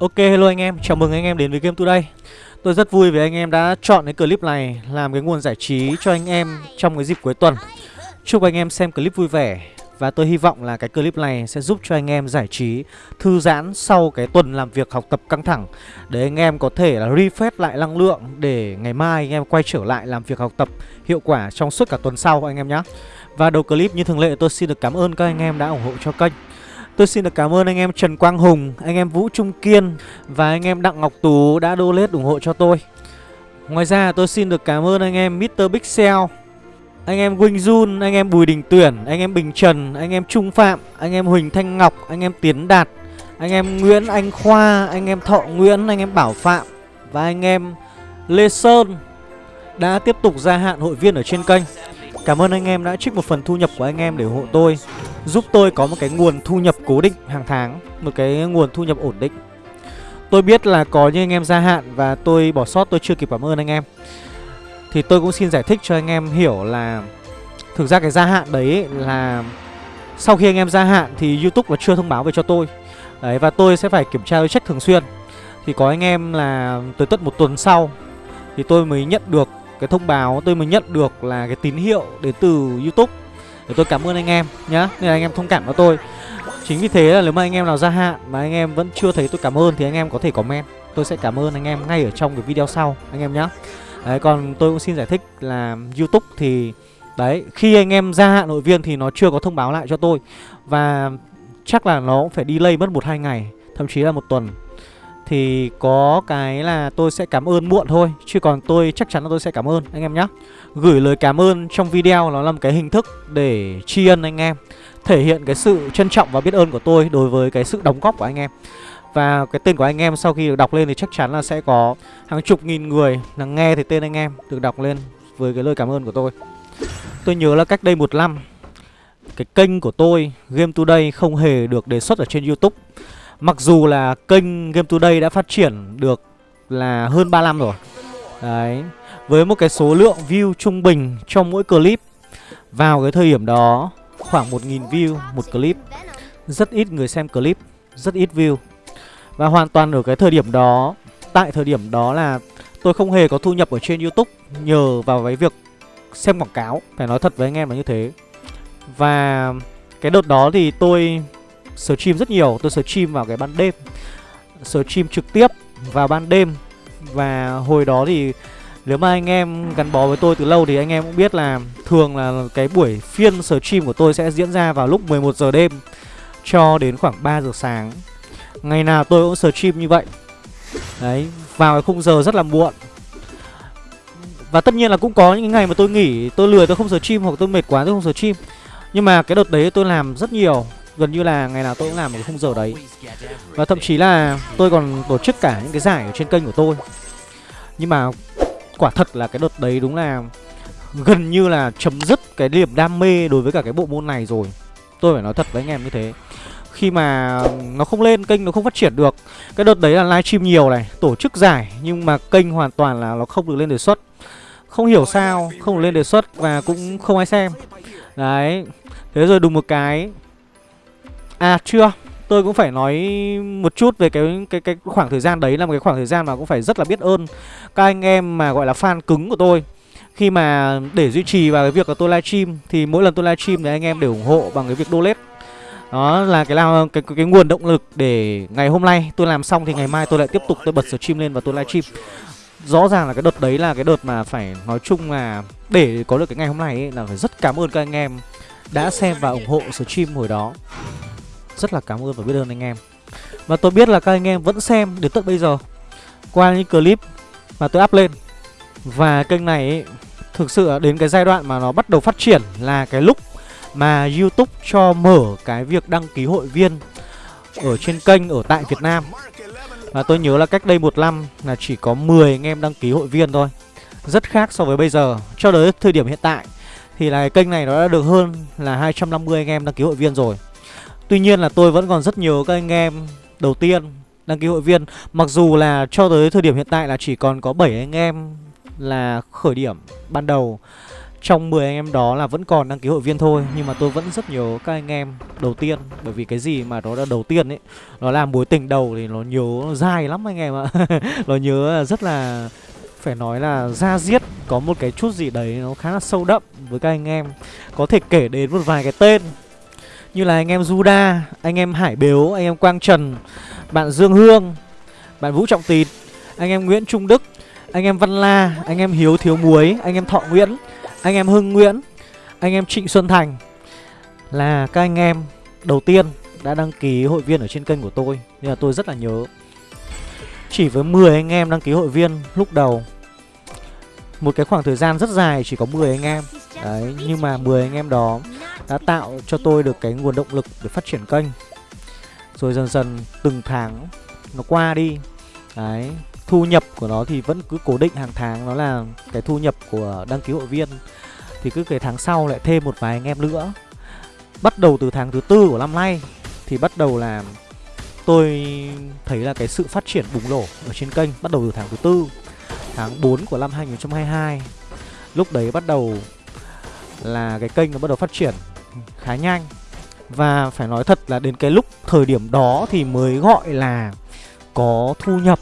Ok hello anh em, chào mừng anh em đến với Game Today. Tôi rất vui vì anh em đã chọn cái clip này làm cái nguồn giải trí cho anh em trong cái dịp cuối tuần. Chúc anh em xem clip vui vẻ Và tôi hy vọng là cái clip này sẽ giúp cho anh em giải trí, thư giãn sau cái tuần làm việc học tập căng thẳng Để anh em có thể là refresh lại năng lượng để ngày mai anh em quay trở lại làm việc học tập hiệu quả trong suốt cả tuần sau anh em nhé Và đầu clip như thường lệ tôi xin được cảm ơn các anh em đã ủng hộ cho kênh. Tôi xin được cảm ơn anh em Trần Quang Hùng, anh em Vũ Trung Kiên và anh em Đặng Ngọc Tú đã donate ủng hộ cho tôi. Ngoài ra tôi xin được cảm ơn anh em Mr. Pixel, anh em Quỳnh Jun, anh em Bùi Đình Tuyển, anh em Bình Trần, anh em Trung Phạm, anh em Huỳnh Thanh Ngọc, anh em Tiến Đạt, anh em Nguyễn Anh Khoa, anh em Thọ Nguyễn, anh em Bảo Phạm và anh em Lê Sơn đã tiếp tục gia hạn hội viên ở trên kênh. Cảm ơn anh em đã trích một phần thu nhập của anh em để ủng hộ tôi, Giúp tôi có một cái nguồn thu nhập cố định hàng tháng, Một cái nguồn thu nhập ổn định. Tôi biết là có những anh em gia hạn Và tôi bỏ sót, tôi chưa kịp cảm ơn anh em. Thì tôi cũng xin giải thích cho anh em hiểu là Thực ra cái gia hạn đấy là Sau khi anh em gia hạn thì Youtube là chưa thông báo về cho tôi. Đấy, và tôi sẽ phải kiểm tra check thường xuyên. Thì có anh em là tới tận một tuần sau Thì tôi mới nhận được cái thông báo tôi mới nhận được là cái tín hiệu đến từ YouTube. Để tôi cảm ơn anh em nhá, nên là anh em thông cảm cho tôi. Chính vì thế là nếu mà anh em nào gia hạn mà anh em vẫn chưa thấy tôi cảm ơn thì anh em có thể comment. Tôi sẽ cảm ơn anh em ngay ở trong cái video sau, anh em nhá. Đấy, còn tôi cũng xin giải thích là YouTube thì, đấy, khi anh em gia hạn hội viên thì nó chưa có thông báo lại cho tôi. Và chắc là nó cũng phải delay mất một hai ngày, thậm chí là một tuần thì có cái là tôi sẽ cảm ơn muộn thôi, Chứ còn tôi chắc chắn là tôi sẽ cảm ơn, anh em nhé Gửi lời cảm ơn trong video nó là một cái hình thức để tri ân anh em, Thể hiện cái sự trân trọng và biết ơn của tôi đối với cái sự đóng góp của anh em. Và cái tên của anh em sau khi được đọc lên thì chắc chắn là sẽ có hàng chục nghìn người là nghe thì tên anh em được đọc lên với cái lời cảm ơn của tôi. Tôi nhớ là cách đây một năm, Cái kênh của tôi, Game Today không hề được đề xuất ở trên Youtube. Mặc dù là kênh Game Today đã phát triển được là hơn 3 năm rồi. Đấy, Với một cái số lượng view trung bình trong mỗi clip, Vào cái thời điểm đó khoảng 1.000 view một clip. Rất ít người xem clip, Rất ít view. Và hoàn toàn ở cái thời điểm đó, Tại thời điểm đó là tôi không hề có thu nhập ở trên Youtube Nhờ vào cái việc xem quảng cáo, Phải nói thật với anh em là như thế. Và cái đợt đó thì tôi stream rất nhiều. Tôi stream vào cái ban đêm. Stream trực tiếp vào ban đêm. Và hồi đó thì nếu mà anh em gắn bó với tôi từ lâu thì anh em cũng biết là Thường là cái buổi phiên stream của tôi sẽ diễn ra vào lúc 11 giờ đêm Cho đến khoảng 3 giờ sáng. Ngày nào tôi cũng stream như vậy. Đấy, vào cái khung giờ rất là muộn. Và tất nhiên là cũng có những ngày mà tôi nghỉ Tôi lười tôi không stream hoặc tôi mệt quá tôi không stream Nhưng mà cái đợt đấy tôi làm rất nhiều. Gần như là ngày nào tôi cũng làm một khung giờ đấy. Và thậm chí là tôi còn tổ chức cả những cái giải ở trên kênh của tôi. Nhưng mà quả thật là cái đợt đấy đúng là Gần như là chấm dứt cái niềm đam mê đối với cả cái bộ môn này rồi. Tôi phải nói thật với anh em như thế. Khi mà nó không lên, kênh nó không phát triển được Cái đợt đấy là livestream nhiều này, tổ chức giải Nhưng mà kênh hoàn toàn là nó không được lên đề xuất. Không hiểu sao, không được lên đề xuất và cũng không ai xem. Đấy Thế rồi đùng một cái À chưa Tôi cũng phải nói một chút về cái cái cái khoảng thời gian đấy là một cái khoảng thời gian mà cũng phải rất là biết ơn các anh em mà gọi là fan cứng của tôi. Khi mà để duy trì vào cái việc là tôi livestream thì mỗi lần tôi livestream thì anh em đều ủng hộ bằng cái việc donate. Đó là cái làm cái, cái cái nguồn động lực để ngày hôm nay tôi làm xong thì ngày mai tôi lại tiếp tục tôi bật stream lên và tôi livestream. Rõ ràng là cái đợt đấy là cái đợt mà phải nói chung là để có được cái ngày hôm nay ấy, là phải rất cảm ơn các anh em đã xem và ủng hộ stream hồi đó. Rất là cảm ơn và biết ơn anh em. Và tôi biết là các anh em vẫn xem đến tận bây giờ Qua những clip mà tôi up lên. Và kênh này ấy, thực sự đến cái giai đoạn mà nó bắt đầu phát triển là cái lúc mà YouTube cho mở cái việc đăng ký hội viên ở trên kênh ở tại Việt Nam. Và tôi nhớ là cách đây một năm là chỉ có 10 anh em đăng ký hội viên thôi. Rất khác so với bây giờ. Cho đến thời điểm hiện tại Thì là cái kênh này nó đã được hơn là 250 anh em đăng ký hội viên rồi. Tuy nhiên là tôi vẫn còn rất nhiều các anh em đầu tiên, đăng ký hội viên. Mặc dù là cho tới thời điểm hiện tại là chỉ còn có 7 anh em là khởi điểm ban đầu. Trong 10 anh em đó là vẫn còn đăng ký hội viên thôi, Nhưng mà tôi vẫn rất nhớ các anh em đầu tiên. Bởi vì cái gì mà nó là đầu tiên ấy, Nó là mối tình đầu thì nó nhớ nó dài lắm anh em ạ. Nó nhớ rất là, phải nói là ra diết, Có một cái chút gì đấy nó khá là sâu đậm với các anh em. Có thể kể đến một vài cái tên. Như là anh em Juda, anh em Hải Biếu, anh em Quang Trần Bạn Dương Hương, bạn Vũ Trọng Tịt Anh em Nguyễn Trung Đức, anh em Văn La, anh em Hiếu Thiếu Muối, anh em Thọ Nguyễn Anh em Hưng Nguyễn, anh em Trịnh Xuân Thành Là các anh em đầu tiên đã đăng ký hội viên ở trên kênh của tôi Nên là tôi rất là nhớ chỉ với 10 anh em đăng ký hội viên lúc đầu một cái khoảng thời gian rất dài chỉ có 10 anh em. Đấy, nhưng mà 10 anh em đó đã tạo cho tôi được cái nguồn động lực để phát triển kênh. Rồi dần dần từng tháng nó qua đi. Đấy, thu nhập của nó thì vẫn cứ cố định hàng tháng. Nó là cái thu nhập của đăng ký hội viên. Thì cứ cái tháng sau lại thêm một vài anh em nữa. Bắt đầu từ tháng thứ tư của năm nay Thì bắt đầu là tôi thấy là cái sự phát triển bùng nổ ở trên kênh bắt đầu từ tháng thứ tư tháng 4 của năm 2022 lúc đấy bắt đầu là cái kênh nó bắt đầu phát triển khá nhanh. Và phải nói thật là đến cái lúc thời điểm đó thì mới gọi là có thu nhập,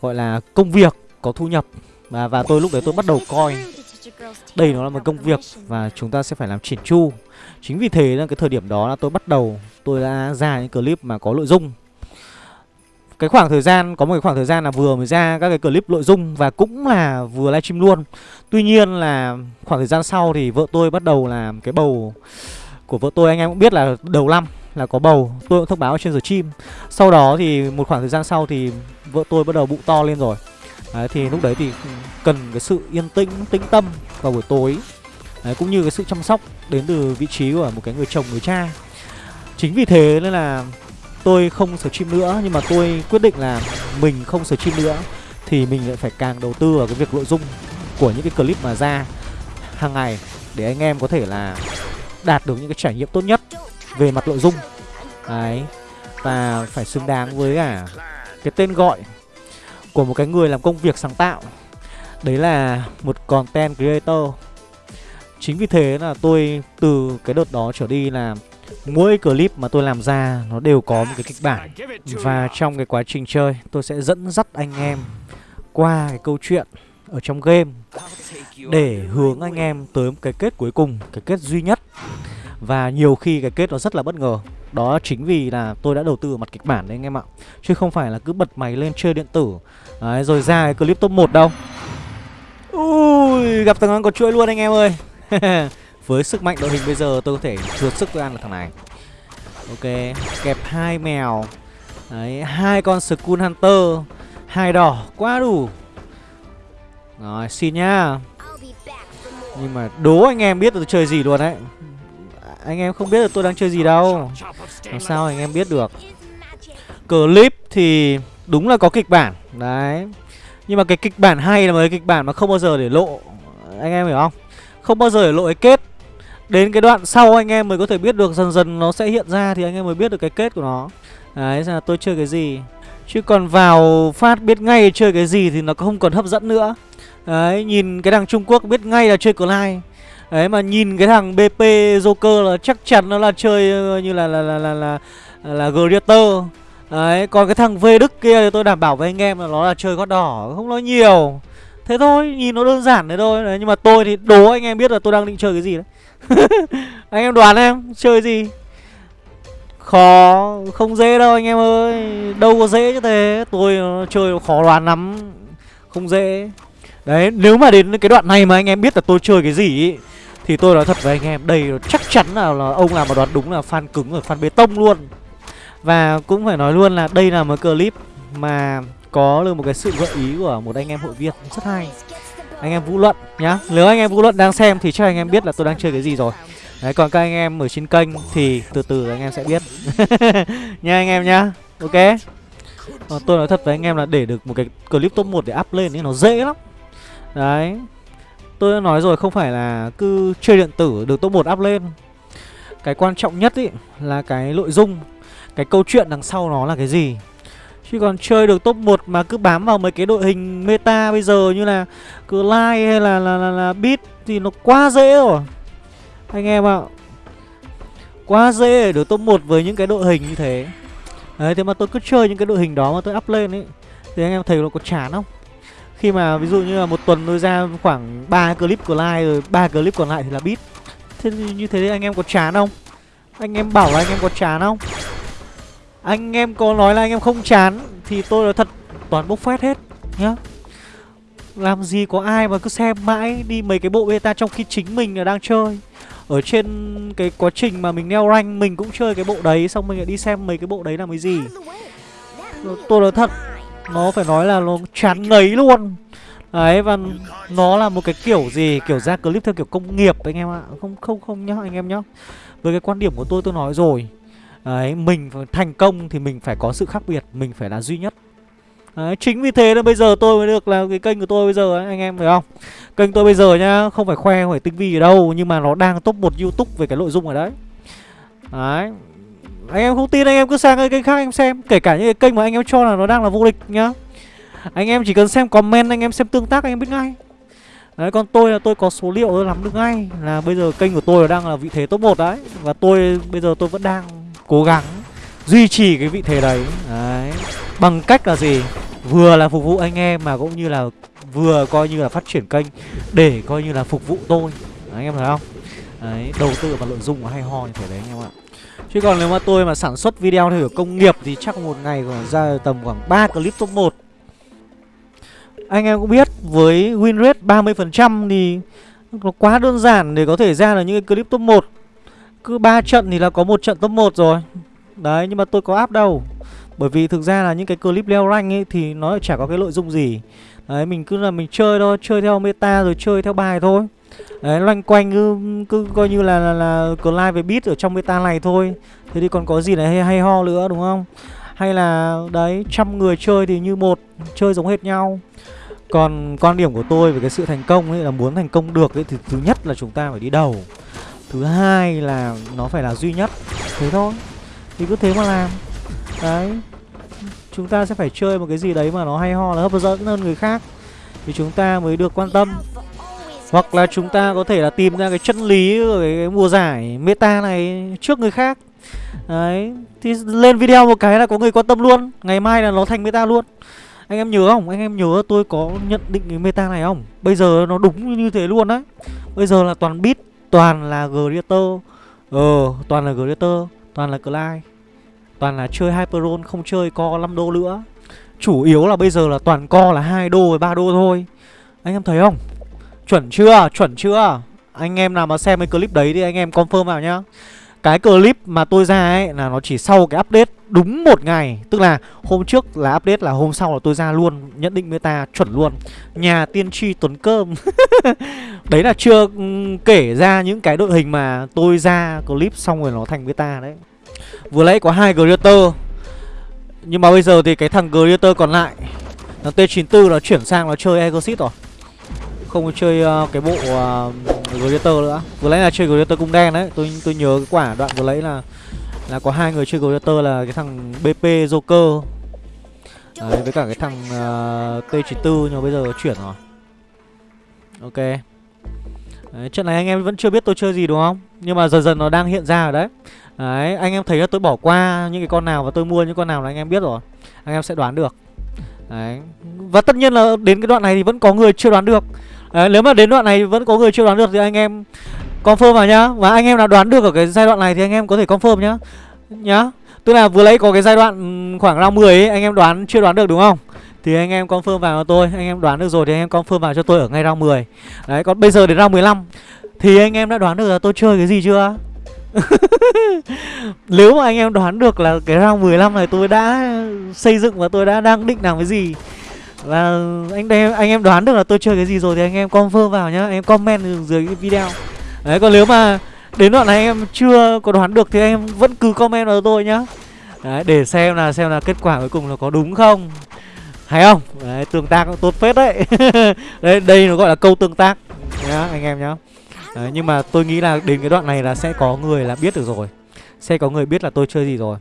gọi là công việc có thu nhập. Và và tôi lúc đấy tôi bắt đầu coi đây nó là một công việc và chúng ta sẽ phải làm chỉn chu. Chính vì thế là cái thời điểm đó là tôi bắt đầu, tôi đã ra những clip mà có nội dung cái khoảng thời gian có một cái khoảng thời gian là vừa mới ra các cái clip nội dung và cũng là vừa livestream luôn. Tuy nhiên là khoảng thời gian sau thì vợ tôi bắt đầu làm cái bầu của vợ tôi anh em cũng biết là đầu năm là có bầu tôi cũng thông báo trên giờ chim sau đó thì một khoảng thời gian sau thì vợ tôi bắt đầu bụng to lên rồi. Đấy, thì lúc đấy thì cần cái sự yên tĩnh tĩnh tâm vào buổi tối. Đấy, cũng như cái sự chăm sóc đến từ vị trí của một cái người chồng người cha. Chính vì thế nên là tôi không stream nữa, Nhưng mà tôi quyết định là mình không stream nữa, Thì mình lại phải càng đầu tư vào cái việc nội dung của những cái clip mà ra hàng ngày Để anh em có thể là đạt được những cái trải nghiệm tốt nhất về mặt nội dung. Đấy, Và phải xứng đáng với cả cái tên gọi của một cái người làm công việc sáng tạo. Đấy là một content creator. Chính vì thế là tôi từ cái đợt đó trở đi là Mỗi clip mà tôi làm ra nó đều có một cái kịch bản. Và trong cái quá trình chơi tôi sẽ dẫn dắt anh em qua cái câu chuyện ở trong game Để hướng anh em tới một cái kết cuối cùng, cái kết duy nhất. Và nhiều khi cái kết nó rất là bất ngờ. Đó chính vì là tôi đã đầu tư ở mặt kịch bản đấy anh em ạ. Chứ không phải là cứ bật máy lên chơi điện tử. Đấy, Rồi ra cái clip top 1 đâu. Ui, gặp thằng ăn có chuỗi luôn anh em ơi Với sức mạnh đội hình bây giờ tôi có thể vượt sức tôi ăn được thằng này. Ok, Kẹp hai mèo. Đấy, hai con Skull Hunter. Hai đỏ, quá đủ. Rồi, xin nhá. Nhưng mà đố anh em biết tôi chơi gì luôn đấy. Anh em không biết là tôi đang chơi gì đâu. Làm sao anh em biết được? Clip thì đúng là có kịch bản. Đấy. Nhưng mà cái kịch bản hay là một cái kịch bản mà không bao giờ để lộ. Anh em hiểu không? Không bao giờ để lộ cái kết. Đến cái đoạn sau anh em mới có thể biết được Dần dần nó sẽ hiện ra thì anh em mới biết được cái kết của nó. Đấy là tôi chơi cái gì. Chứ còn vào phát biết ngay chơi cái gì thì nó không còn hấp dẫn nữa. Đấy nhìn cái thằng Trung Quốc biết ngay là chơi Clyde Đấy mà nhìn cái thằng BP Joker là chắc chắn nó là chơi ờ, như là là là là là, là, là Greater Đấy còn cái thằng V Đức kia thì tôi đảm bảo với anh em là nó là chơi gót đỏ Không nói nhiều. Thế thôi nhìn nó đơn giản thế thôi. Đấy, Nhưng mà tôi thì đố anh em biết là tôi đang định chơi cái gì đấy. anh em đoán em chơi gì? Khó không dễ đâu anh em ơi. Đâu có dễ như thế. Tôi ờ, chơi khó đoán lắm. Không dễ. Đấy nếu mà đến cái đoạn này mà anh em biết là tôi chơi cái gì ý, thì tôi nói thật với anh em đây chắc chắn là, là ông làm mà đoán đúng là fan cứng rồi fan bê tông luôn. Và cũng phải nói luôn là đây là một clip mà có được một cái sự gợi ý của một anh em hội viên. Rất hay anh em vũ luận nhá. Nếu anh em vũ luận đang xem thì chắc anh em biết là tôi đang chơi cái gì rồi. Đấy, còn các anh em ở trên kênh thì từ từ anh em sẽ biết. Nha anh em nhá. Ok. Còn tôi nói thật với anh em là để được một cái clip top 1 để up lên thì nó dễ lắm. Đấy. Tôi đã nói rồi, không phải là cứ chơi điện tử được top 1 up lên. Cái quan trọng nhất ý là cái nội dung, cái câu chuyện đằng sau nó là cái gì. Chứ còn chơi được top 1 mà cứ bám vào mấy cái đội hình meta bây giờ như là Clyde hay là là, là, là Beat thì nó quá dễ rồi. Anh em ạ Quá dễ để được top 1 với những cái đội hình như thế. Đấy thế mà tôi cứ chơi những cái đội hình đó mà tôi up lên ấy Thì anh em thấy nó có chán không? Khi mà ví dụ như là một tuần tôi ra khoảng 3 clip của like rồi ba clip còn lại thì là Beat. Thế như thế anh em có chán không? Anh em bảo là anh em có chán không? Anh em có nói là anh em không chán Thì tôi nói thật, toàn bốc phét hết, nhá. Làm gì có ai mà cứ xem mãi đi mấy cái bộ beta trong khi chính mình là đang chơi. Ở trên cái quá trình mà mình leo rank, mình cũng chơi cái bộ đấy, xong mình lại đi xem mấy cái bộ đấy là cái gì. Tôi nói thật, nó phải nói là nó chán ngấy luôn. Đấy, và nó là một cái kiểu gì, kiểu ra clip theo kiểu công nghiệp anh em ạ. Không không không nhá, anh em nhá. Với cái quan điểm của tôi tôi nói rồi đấy mình thành công thì mình phải có sự khác biệt mình phải là duy nhất. Đấy, chính vì thế nên bây giờ tôi mới được là cái kênh của tôi bây giờ ấy, anh em thấy không? Kênh tôi bây giờ nhá, không phải khoe, không phải tinh vi ở đâu Nhưng mà nó đang top 1 Youtube về cái nội dung ở đấy. Đấy. Anh em không tin anh em cứ sang cái kênh khác anh em xem Kể cả những cái kênh mà anh em cho là nó đang là vô địch nhá. Anh em chỉ cần xem comment, anh em xem tương tác anh em biết ngay. Đấy, còn tôi là tôi có số liệu tôi làm được ngay Là bây giờ kênh của tôi đang là vị thế top 1 đấy Và tôi bây giờ tôi vẫn đang cố gắng duy trì cái vị thế đấy. Đấy. Bằng cách là gì? Vừa là phục vụ anh em mà cũng như là vừa coi như là phát triển kênh Để coi như là phục vụ tôi. Đấy, Anh em thấy không? Đấy, đầu tư vào nội dung của hay ho như thế đấy anh em ạ. Chứ còn nếu mà tôi mà sản xuất video theo kiểu công nghiệp Thì chắc một ngày còn ra tầm khoảng 3 clip top 1 Anh em cũng biết với win rate 30% thì nó quá đơn giản để có thể ra được những cái clip top 1 cứ 3 trận thì là có một trận top 1 rồi. Đấy nhưng mà tôi có áp đâu. Bởi vì thực ra là những cái clip leo rank ấy Thì nó chả có cái nội dung gì. Đấy mình cứ là mình chơi thôi Chơi theo meta rồi chơi theo bài thôi. Đấy loanh quanh cứ, cứ coi như là, là, là Clive về beat ở trong meta này thôi. Thế thì còn có gì này? Hay, hay ho nữa đúng không? Hay là đấy trăm người chơi thì như một Chơi giống hệt nhau. Còn quan điểm của tôi về cái sự thành công ấy là muốn thành công được ấy Thì thứ nhất là chúng ta phải đi đầu. Thứ hai là nó phải là duy nhất. Thế thôi. Thì cứ thế mà làm. Đấy. Chúng ta sẽ phải chơi một cái gì đấy mà nó hay ho là hấp dẫn hơn người khác. Thì chúng ta mới được quan tâm. Hoặc là chúng ta có thể là tìm ra cái chân lý của cái, cái mùa giải meta này trước người khác. Đấy. Thì lên video một cái là có người quan tâm luôn. Ngày mai là nó thành meta luôn. Anh em nhớ không? Anh em nhớ tôi có nhận định cái meta này không? Bây giờ nó đúng như thế luôn đấy bây giờ là toàn bit toàn là greater. Ờ toàn là greater, Toàn là Clyde. Toàn là chơi Hyperon, không chơi co 5 đô nữa. Chủ yếu là bây giờ là toàn co là hai đô với ba đô thôi. Anh em thấy không? Chuẩn chưa? Chuẩn chưa? Anh em nào mà xem cái clip đấy thì anh em confirm vào nhá. Cái clip mà tôi ra ấy là nó chỉ sau cái update đúng một ngày. Tức là hôm trước là update là hôm sau là tôi ra luôn Nhận định meta chuẩn luôn. Nhà tiên tri tuấn cơm. Đấy là chưa ừ, kể ra những cái đội hình mà tôi ra clip xong rồi nó thành meta đấy. Vừa lấy có hai Greater Nhưng mà bây giờ thì cái thằng Greater còn lại nó T94 nó chuyển sang nó chơi Exorcist rồi. Không chơi uh, cái bộ uh, Greater nữa. Vừa lấy là chơi Greater cung đen đấy Tôi tôi nhớ cái quả đoạn vừa lấy là là có hai người chơi Gladiator là cái thằng BP Joker. Đấy, với cả cái thằng à, uh, T94 nhưng mà bây giờ chuyển rồi. Ok. Đấy, Trận này anh em vẫn chưa biết tôi chơi gì đúng không? Nhưng mà dần dần nó đang hiện ra rồi đấy. Đấy, anh em thấy là tôi bỏ qua những cái con nào và tôi mua những con nào là anh em biết rồi. Anh em sẽ đoán được. Đấy. Và tất nhiên là đến cái đoạn này thì vẫn có người chưa đoán được. Đấy, nếu mà đến đoạn này vẫn có người chưa đoán được thì anh em confirm vào nhá. Và anh em nào đoán được ở cái giai đoạn này thì anh em có thể confirm nhá. Nhá. Tức là vừa lấy có cái giai đoạn khoảng round 10 ấy Anh em đoán chưa đoán được đúng không? Thì anh em confirm vào cho tôi. Anh em đoán được rồi thì anh em confirm vào cho tôi ở ngay round 10 Đấy còn bây giờ đến round 15 Thì anh em đã đoán được là tôi chơi cái gì chưa? Nếu mà anh em đoán được là cái round 15 này tôi đã xây dựng và tôi đã đang định làm cái gì Và anh em, anh em đoán được là tôi chơi cái gì rồi thì anh em confirm vào nhá. Anh em comment dưới cái video. Đấy còn nếu mà đến đoạn này anh em chưa có đoán được thì anh em vẫn cứ comment vào tôi nhá. Đấy để xem là xem là kết quả cuối cùng là có đúng không. Hay không? Đấy tương tác cũng tốt phết đấy. Đấy đây nó gọi là câu tương tác nhá anh em nhá. Đấy, nhưng mà tôi nghĩ là đến cái đoạn này là sẽ có người là biết được rồi. Sẽ có người biết là tôi chơi gì rồi.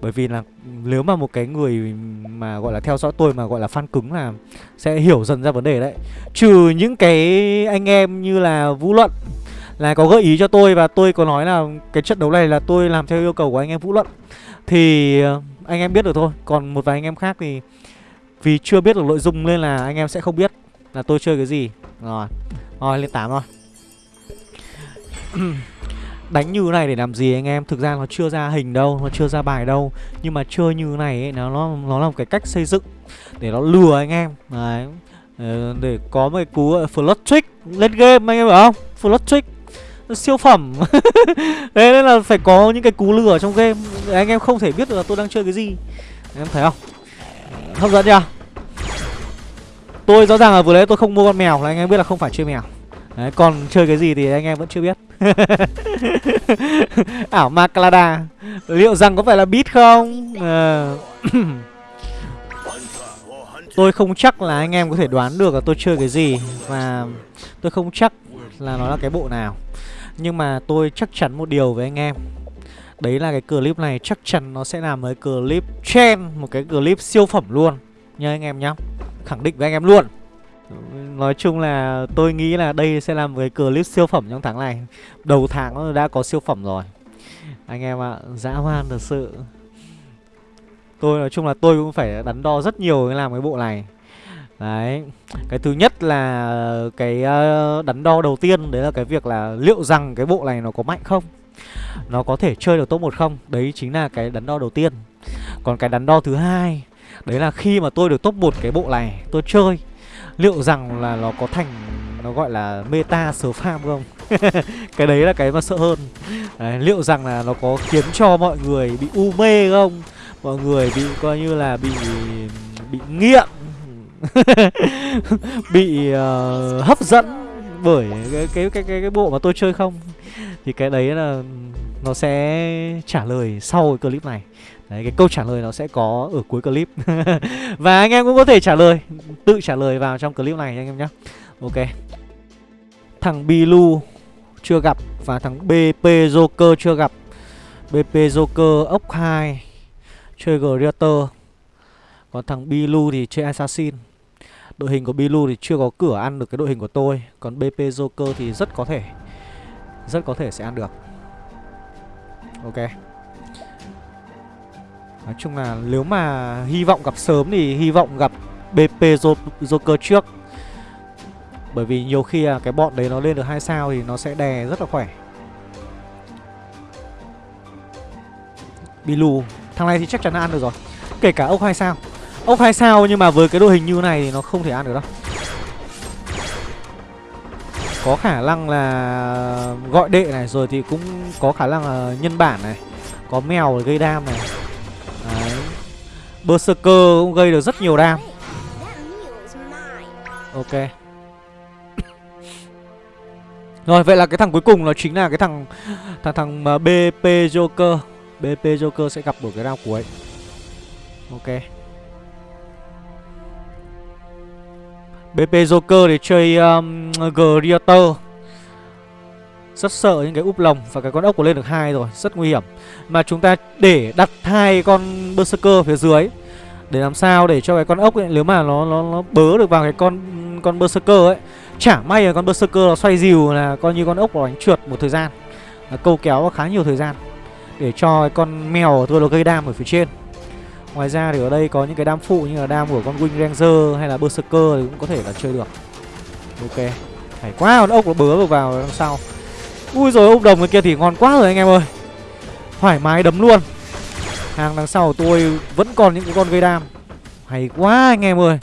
Bởi vì là nếu mà một cái người mà gọi là theo dõi tôi mà gọi là fan cứng là sẽ hiểu dần ra vấn đề đấy. Trừ những cái anh em như là Vũ Luận là có gợi ý cho tôi và tôi có nói là cái trận đấu này là tôi làm theo yêu cầu của anh em Vũ Luận. Thì ờ, anh em biết được thôi Còn một vài anh em khác thì vì chưa biết được nội dung nên là anh em sẽ không biết là tôi chơi cái gì. Rồi, rồi lên 8 rồi Đánh như này để làm gì anh em? Thực ra nó chưa ra hình đâu Nó chưa ra bài đâu. Nhưng mà chơi như này ấy, nó, nó, nó là một cái cách xây dựng Để nó lừa anh em. Đấy. Ờ, để có một cái cú ờ, flood trick Lên game anh em hiểu không? Flood trick siêu phẩm. Thế nên là phải có những cái cú lừa trong game. Anh em không thể biết được là tôi đang chơi cái gì. Anh em thấy không? Hấp dẫn chưa? Tôi rõ ràng là vừa nãy tôi không mua con mèo là anh em biết là không phải chơi mèo. Đấy, còn chơi cái gì thì anh em vẫn chưa biết. Ảo Maclada Liệu rằng có phải là beat không? À. Tôi không chắc là anh em có thể đoán được là tôi chơi cái gì Và tôi không chắc là nó là cái bộ nào. Nhưng mà tôi chắc chắn một điều với anh em. Đấy là cái clip này chắc chắn nó sẽ làm với clip trend Một cái clip siêu phẩm luôn. Nha anh em nhá Khẳng định với anh em luôn. Nói chung là tôi nghĩ là đây sẽ là một cái clip siêu phẩm trong tháng này. Đầu tháng nó đã có siêu phẩm rồi. Anh em ạ, à, dã man thật sự. Tôi nói chung là tôi cũng phải đắn đo rất nhiều để làm cái bộ này. Đấy. Cái thứ nhất là cái ờ, đắn đo đầu tiên Đấy là cái việc là liệu rằng cái bộ này nó có mạnh không? Nó có thể chơi được top 1 không? Đấy chính là cái đắn đo đầu tiên. Còn cái đắn đo thứ hai Đấy là khi mà tôi được top 1 cái bộ này Tôi chơi Liệu rằng là nó có thành Nó gọi là meta sờ farm không? Cái đấy là cái mà sợ hơn. Đấy, Liệu rằng là nó có khiến cho mọi người bị u mê không? Mọi người bị coi như là bị Bị nghiện Bị uh, hấp dẫn Bởi cái, cái, cái, cái, cái bộ mà tôi chơi không? Thì cái đấy là Nó sẽ trả lời sau cái clip này. Đấy, cái câu trả lời nó sẽ có ở cuối clip. Và anh em cũng có thể trả lời Tự trả lời vào trong clip này anh em nhé Ok. Thằng Bilu chưa gặp Và thằng BP Joker chưa gặp. BP Joker ốc 2 Chơi Greater. Còn thằng Bilu thì chơi Assassin. Đội hình của Bilu thì chưa có cửa ăn được cái đội hình của tôi. Còn BP Joker thì rất có thể, Rất có thể sẽ ăn được. Ok. Nói chung là nếu mà hy vọng gặp sớm thì hy vọng gặp BP Joker trước. Bởi vì nhiều khi cái bọn đấy nó lên được hai sao thì nó sẽ đè rất là khỏe. Bilu, Thằng này thì chắc chắn là ăn được rồi. Kể cả ốc hai sao. Ốc hai sao, nhưng mà với cái đội hình như này thì nó không thể ăn được đâu. Có khả năng là gọi đệ này, rồi thì cũng có khả năng là nhân bản này, Có mèo gây đam này. Đấy. Berserker cũng gây được rất nhiều đam. Ok. Rồi, vậy là cái thằng cuối cùng nó chính là cái thằng Thằng thằng BP Joker. BP Joker sẽ gặp được cái round cuối. Ok. BP Joker để chơi um, Greater rất sợ những cái úp lồng Và cái con ốc của lên được hai rồi Rất nguy hiểm. Mà chúng ta để đặt hai con Berserker phía dưới Để làm sao để cho cái con ốc ấy Nếu mà nó nó, nó bớ được vào cái con con Berserker ấy Chả may là con Berserker nó xoay dìu là coi như con ốc nó đánh trượt một thời gian. Là Câu kéo khá nhiều thời gian Để cho cái con mèo tôi nó gây đam ở phía trên. Ngoài ra thì ở đây có những cái đam phụ như là đam của con Wing Ranger hay là Berserker thì cũng có thể là chơi được. Ok. Hay quá, con ốc nó bớ vào đằng sau. Ui rồi, ốc đồng cái kia thì ngon quá rồi anh em ơi. Thoải mái đấm luôn. Hàng đằng sau của tôi vẫn còn những cái con gây đam. Hay quá anh em ơi.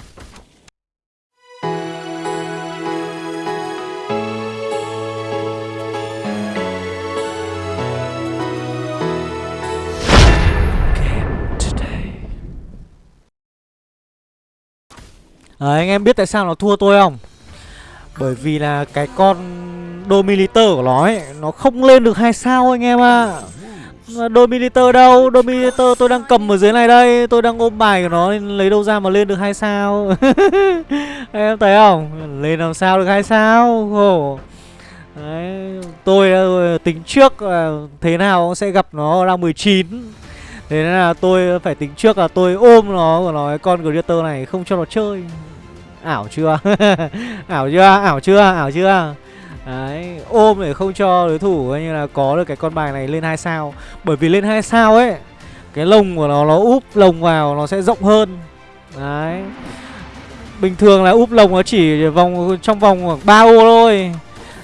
Đấy, anh em biết tại sao nó thua tôi không? Bởi vì là cái con Dominator của nó ấy Nó không lên được hai sao anh em ạ à. Dominator đâu Dominator tôi đang cầm ở dưới này đây Tôi đang ôm bài của nó Lấy đâu ra mà lên được hai sao Em thấy không Lên làm sao được hai sao Khổ. Đấy, tôi ờ, tính trước thế nào sẽ gặp nó đang 19 Thế nên là tôi phải tính trước là tôi ôm nó của nó cái con Greater này không cho nó chơi Ảo chưa? ảo chưa? Ảo chưa? Ảo chưa? Đấy, ôm để không cho đối thủ coi như là có được cái con bài này lên hai sao Bởi vì lên hai sao ấy Cái lồng của nó nó úp lồng vào nó sẽ rộng hơn Đấy Bình thường là úp lồng nó chỉ vòng trong vòng khoảng 3 ô thôi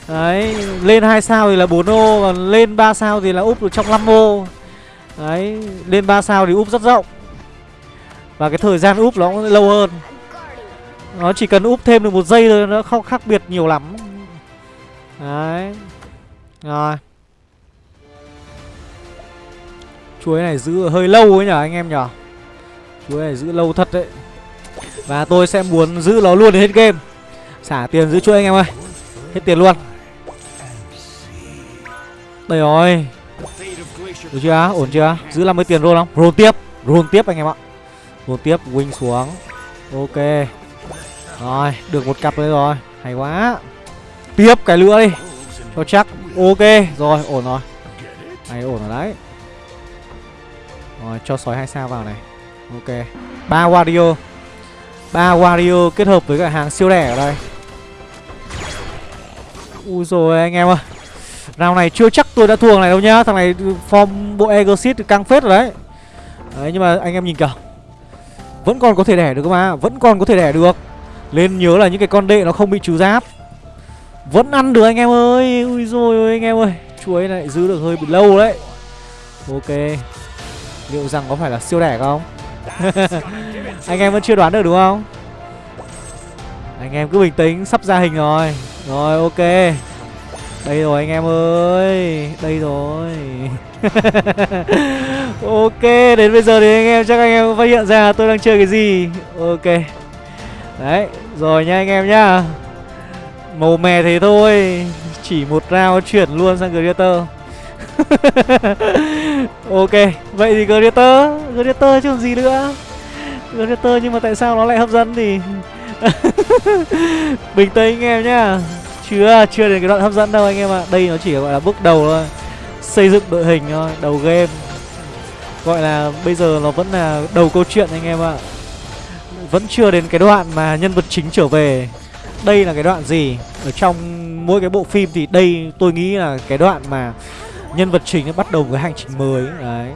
Đấy, lên hai sao thì là 4 ô Còn lên 3 sao thì là úp được trong 5 ô Đấy, lên 3 sao thì úp rất rộng Và cái thời gian úp nó cũng lâu hơn nó chỉ cần úp thêm được một giây thôi, Nó không khác biệt nhiều lắm. Đấy. Rồi. Chuối này giữ hơi lâu ấy nhở, anh em nhở? Chuối này giữ lâu thật đấy. Và tôi sẽ muốn giữ nó luôn đến hết game. Xả tiền giữ chuối anh em ơi. Hết tiền luôn. Đây rồi. Được chưa? Ổn chưa? Giữ 50 tiền roll không? Roll tiếp. Roll tiếp anh em ạ. Roll tiếp, Wing xuống. Ok. Rồi, Được một cặp đấy rồi. Hay quá. Tiếp cái nữa đi. Cho chắc. Ok, Rồi, ổn rồi. Này, ổn rồi đấy. Rồi, cho sói hai sao vào này. Ok. Ba Wario. Ba Wario kết hợp với cả hàng siêu rẻ ở đây. Ui rồi anh em ơi. Round này chưa chắc tôi đã thua thằng này đâu nhá. Thằng này form bộ Egosit căng phết rồi đấy. Đấy, nhưng mà anh em nhìn kìa. Vẫn còn có thể đẻ được mà. Vẫn còn có thể đẻ được. Lên nhớ là những cái con đệ nó không bị trừ giáp. Vẫn ăn được anh em ơi. Ui rồi anh em ơi. Chuối này giữ được hơi bị lâu đấy. Ok. Liệu rằng có phải là siêu đẻ không? Anh em vẫn chưa đoán được đúng không? Anh em cứ bình tĩnh, Sắp ra hình rồi. Rồi, ok. Đây rồi, anh em ơi. Đây rồi. Ok, Đến bây giờ thì anh em chắc anh em phát hiện ra tôi đang chơi cái gì. Ok. Đấy, Rồi nha anh em nhá. Màu mè thế thôi, Chỉ một round chuyển luôn sang Greater. Ok, vậy thì Greater Greater chứ còn gì nữa. Greater nhưng mà tại sao nó lại hấp dẫn thì? Bình tĩnh anh em nhá. Chưa chưa đến cái đoạn hấp dẫn đâu anh em ạ. Đây nó chỉ gọi là bước đầu thôi. Xây dựng đội hình thôi, đầu game. Gọi là bây giờ nó vẫn là đầu câu chuyện anh em ạ vẫn chưa đến cái đoạn mà nhân vật chính trở về. Đây là cái đoạn gì? Ở trong mỗi cái bộ phim thì đây tôi nghĩ là cái đoạn mà nhân vật chính bắt đầu với hành trình mới đấy.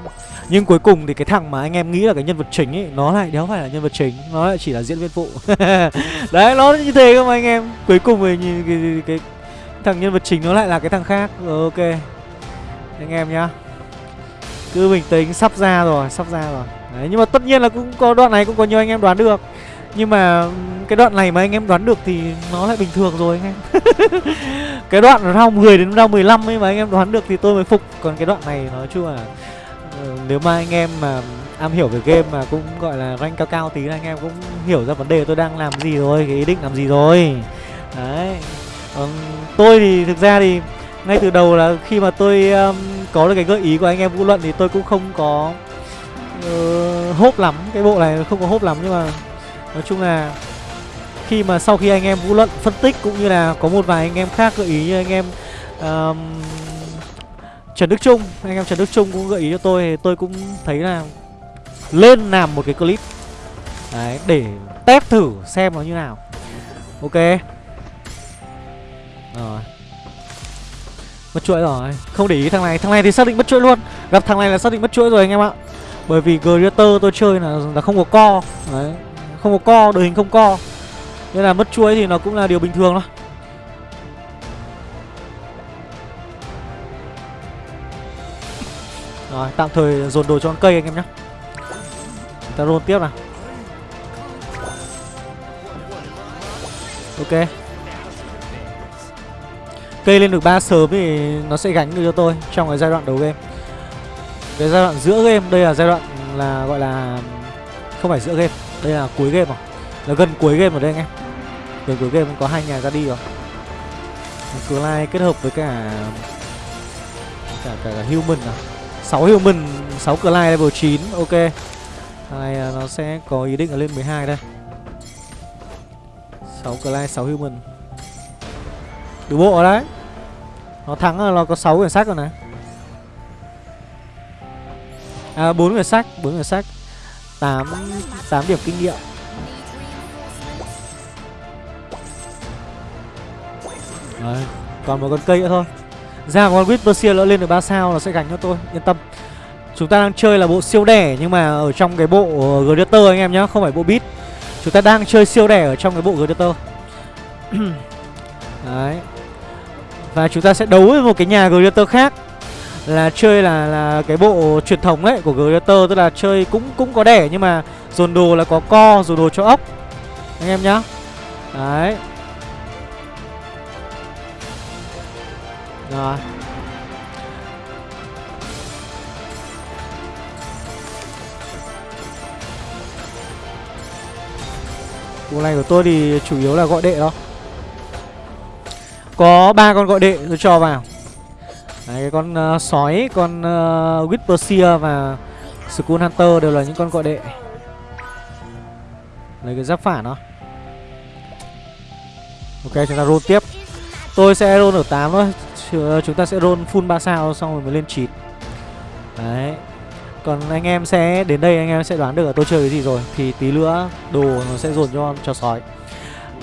Nhưng cuối cùng thì cái thằng mà anh em nghĩ là cái nhân vật chính ấy nó lại đéo phải là nhân vật chính nó lại chỉ là diễn viên phụ. Đấy nó như thế không anh em. Cuối cùng thì cái, cái, cái thằng nhân vật chính nó lại là cái thằng khác. Ừ, ok. Anh em nhá. Cứ bình tĩnh sắp ra rồi sắp ra rồi đấy nhưng mà tất nhiên là cũng có đoạn này cũng có nhiều anh em đoán được. Nhưng mà cái đoạn này mà anh em đoán được thì nó lại bình thường rồi anh em. Cái đoạn round 10 đến round 15 ấy mà anh em đoán được thì tôi mới phục. Còn cái đoạn này nói chung là ờ, Nếu mà anh em mà am hiểu về game mà cũng gọi là rank cao cao tí là anh em cũng hiểu ra vấn đề tôi đang làm gì rồi Cái ý định làm gì rồi. Đấy. Còn Tôi thì thực ra thì ngay từ đầu là khi mà tôi um, có được cái gợi ý của anh em Vũ Luận thì tôi cũng không có uh, hốp lắm. Cái bộ này không có hốp lắm nhưng mà Nói chung là khi mà sau khi anh em vũ luận phân tích cũng như là có một vài anh em khác gợi ý như anh em um, Trần Đức Trung anh em Trần Đức Trung cũng gợi ý cho tôi thì tôi cũng thấy là lên làm một cái clip. Đấy để test thử xem nó như nào. Ok. Rồi. Mất chuỗi rồi. Không để ý thằng này. Thằng này thì xác định mất chuỗi luôn. Gặp thằng này là xác định mất chuỗi rồi anh em ạ bởi vì Greater tôi chơi là là không có co. Đấy, không có co, đội hình không co. Nên là mất chuối thì nó cũng là điều bình thường thôi. Rồi, tạm thời dồn đồ cho con cây anh em nhé. Chúng ta roll tiếp nào. Ok. Cây lên được 3 sớm thì nó sẽ gánh được cho tôi Trong cái giai đoạn đầu game. Cái giai đoạn giữa game Đây là giai đoạn là gọi là Không phải giữa game Đây là cuối game rồi. Là gần cuối game rồi đây anh em. Gần cuối game có hai nhà ra đi rồi. Clyde kết hợp với cả cả cả, cả human à. 6 human 6 lai level 9 ok. Này nó sẽ có ý định là lên 12 đây. 6 Clyde 6 human. Đủ bộ ở đấy. Nó thắng là nó có 6 quyển sách rồi này. À 4 người sách, 4 người sách 8 8 điểm kinh nghiệm. Đấy, còn một con cây nữa thôi. Ra con Whisper nó lên được 3 sao là sẽ gánh cho tôi, yên tâm. Chúng ta đang chơi là bộ siêu đẻ nhưng mà ở trong cái bộ ờ, Gladiator anh em nhá, không phải bộ beat. Chúng ta đang chơi siêu đẻ ở trong cái bộ Gladiator. Đấy. Và chúng ta sẽ đấu với một cái nhà Gladiator khác là chơi là là cái bộ truyền thống ấy của Gladiator tức là chơi cũng cũng có đẻ nhưng mà dồn đồ là có co, dồn đồ cho ốc. Anh em nhá. Đấy. Rồi. Bộ này của tôi thì chủ yếu là gọi đệ đó Có ba con gọi đệ tôi cho vào Đấy, cái con uh, sói, con uh, Whisper và Skull Hunter đều là những con gọi đệ. Lấy cái giáp phản đó. Ok chúng ta roll tiếp. Tôi sẽ roll ở 8 thôi. Ờ, chúng ta sẽ roll full 3 sao xong rồi mới lên 9 Đấy. Còn anh em sẽ đến đây anh em sẽ đoán được là tôi chơi cái gì rồi. Thì tí nữa đồ nó sẽ dồn cho con chó sói.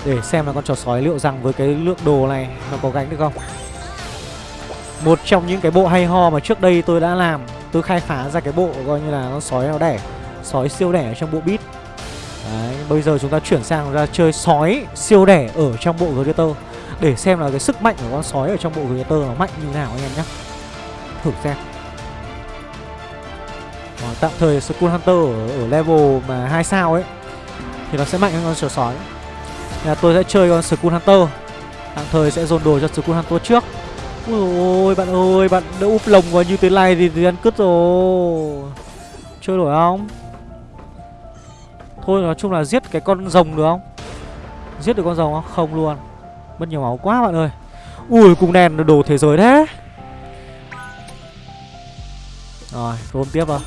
Để xem là con chó sói liệu rằng với cái lượng đồ này nó có gánh được không. Một trong những cái bộ hay ho mà trước đây tôi đã làm Tôi khai phá ra cái bộ coi như là con sói nó đẻ Sói siêu đẻ trong bộ beat Đấy, bây giờ chúng ta chuyển sang ra chơi sói siêu đẻ ở trong bộ Gladiator Để xem là cái sức mạnh của con sói ở trong bộ Gladiator nó mạnh như nào anh em nhé Thử xem Ờ, tạm thời Skull Hunter ở, ở level mà hai sao ấy thì nó sẽ mạnh hơn con sói. Nên là tôi sẽ chơi con Skull Hunter. Tạm thời sẽ dồn đồ cho Skull Hunter trước. Ui ôi bạn ơi, bạn đã úp lồng vào như thế này thì, thì ăn cứt rồi. Chơi nổi không? Thôi nói chung là giết cái con rồng được không? Giết được con rồng không? Không luôn. Mất nhiều máu quá bạn ơi. Ui cùng đèn đồ thế giới thế. Rồi, roll tiếp vào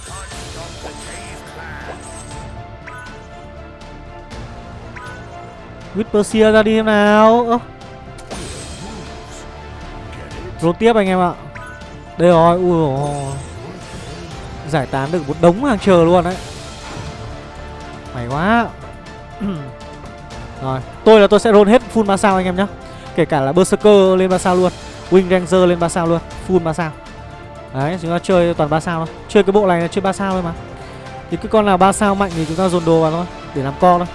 Whisper ra đi em nào Ơ Roll tiếp anh em ạ. Đây rồi, ui Giải tán được một đống hàng chờ luôn đấy. May quá. Rồi, tôi là tôi sẽ roll hết full 3 sao anh em nhá. Kể cả là Berserker lên 3 sao luôn Wing Ranger lên 3 sao luôn Full 3 sao. Đấy chúng ta chơi toàn 3 sao thôi. Chơi cái bộ này là chơi 3 sao thôi mà. Thì cái con nào 3 sao mạnh thì chúng ta dồn đồ vào thôi Để làm co thôi.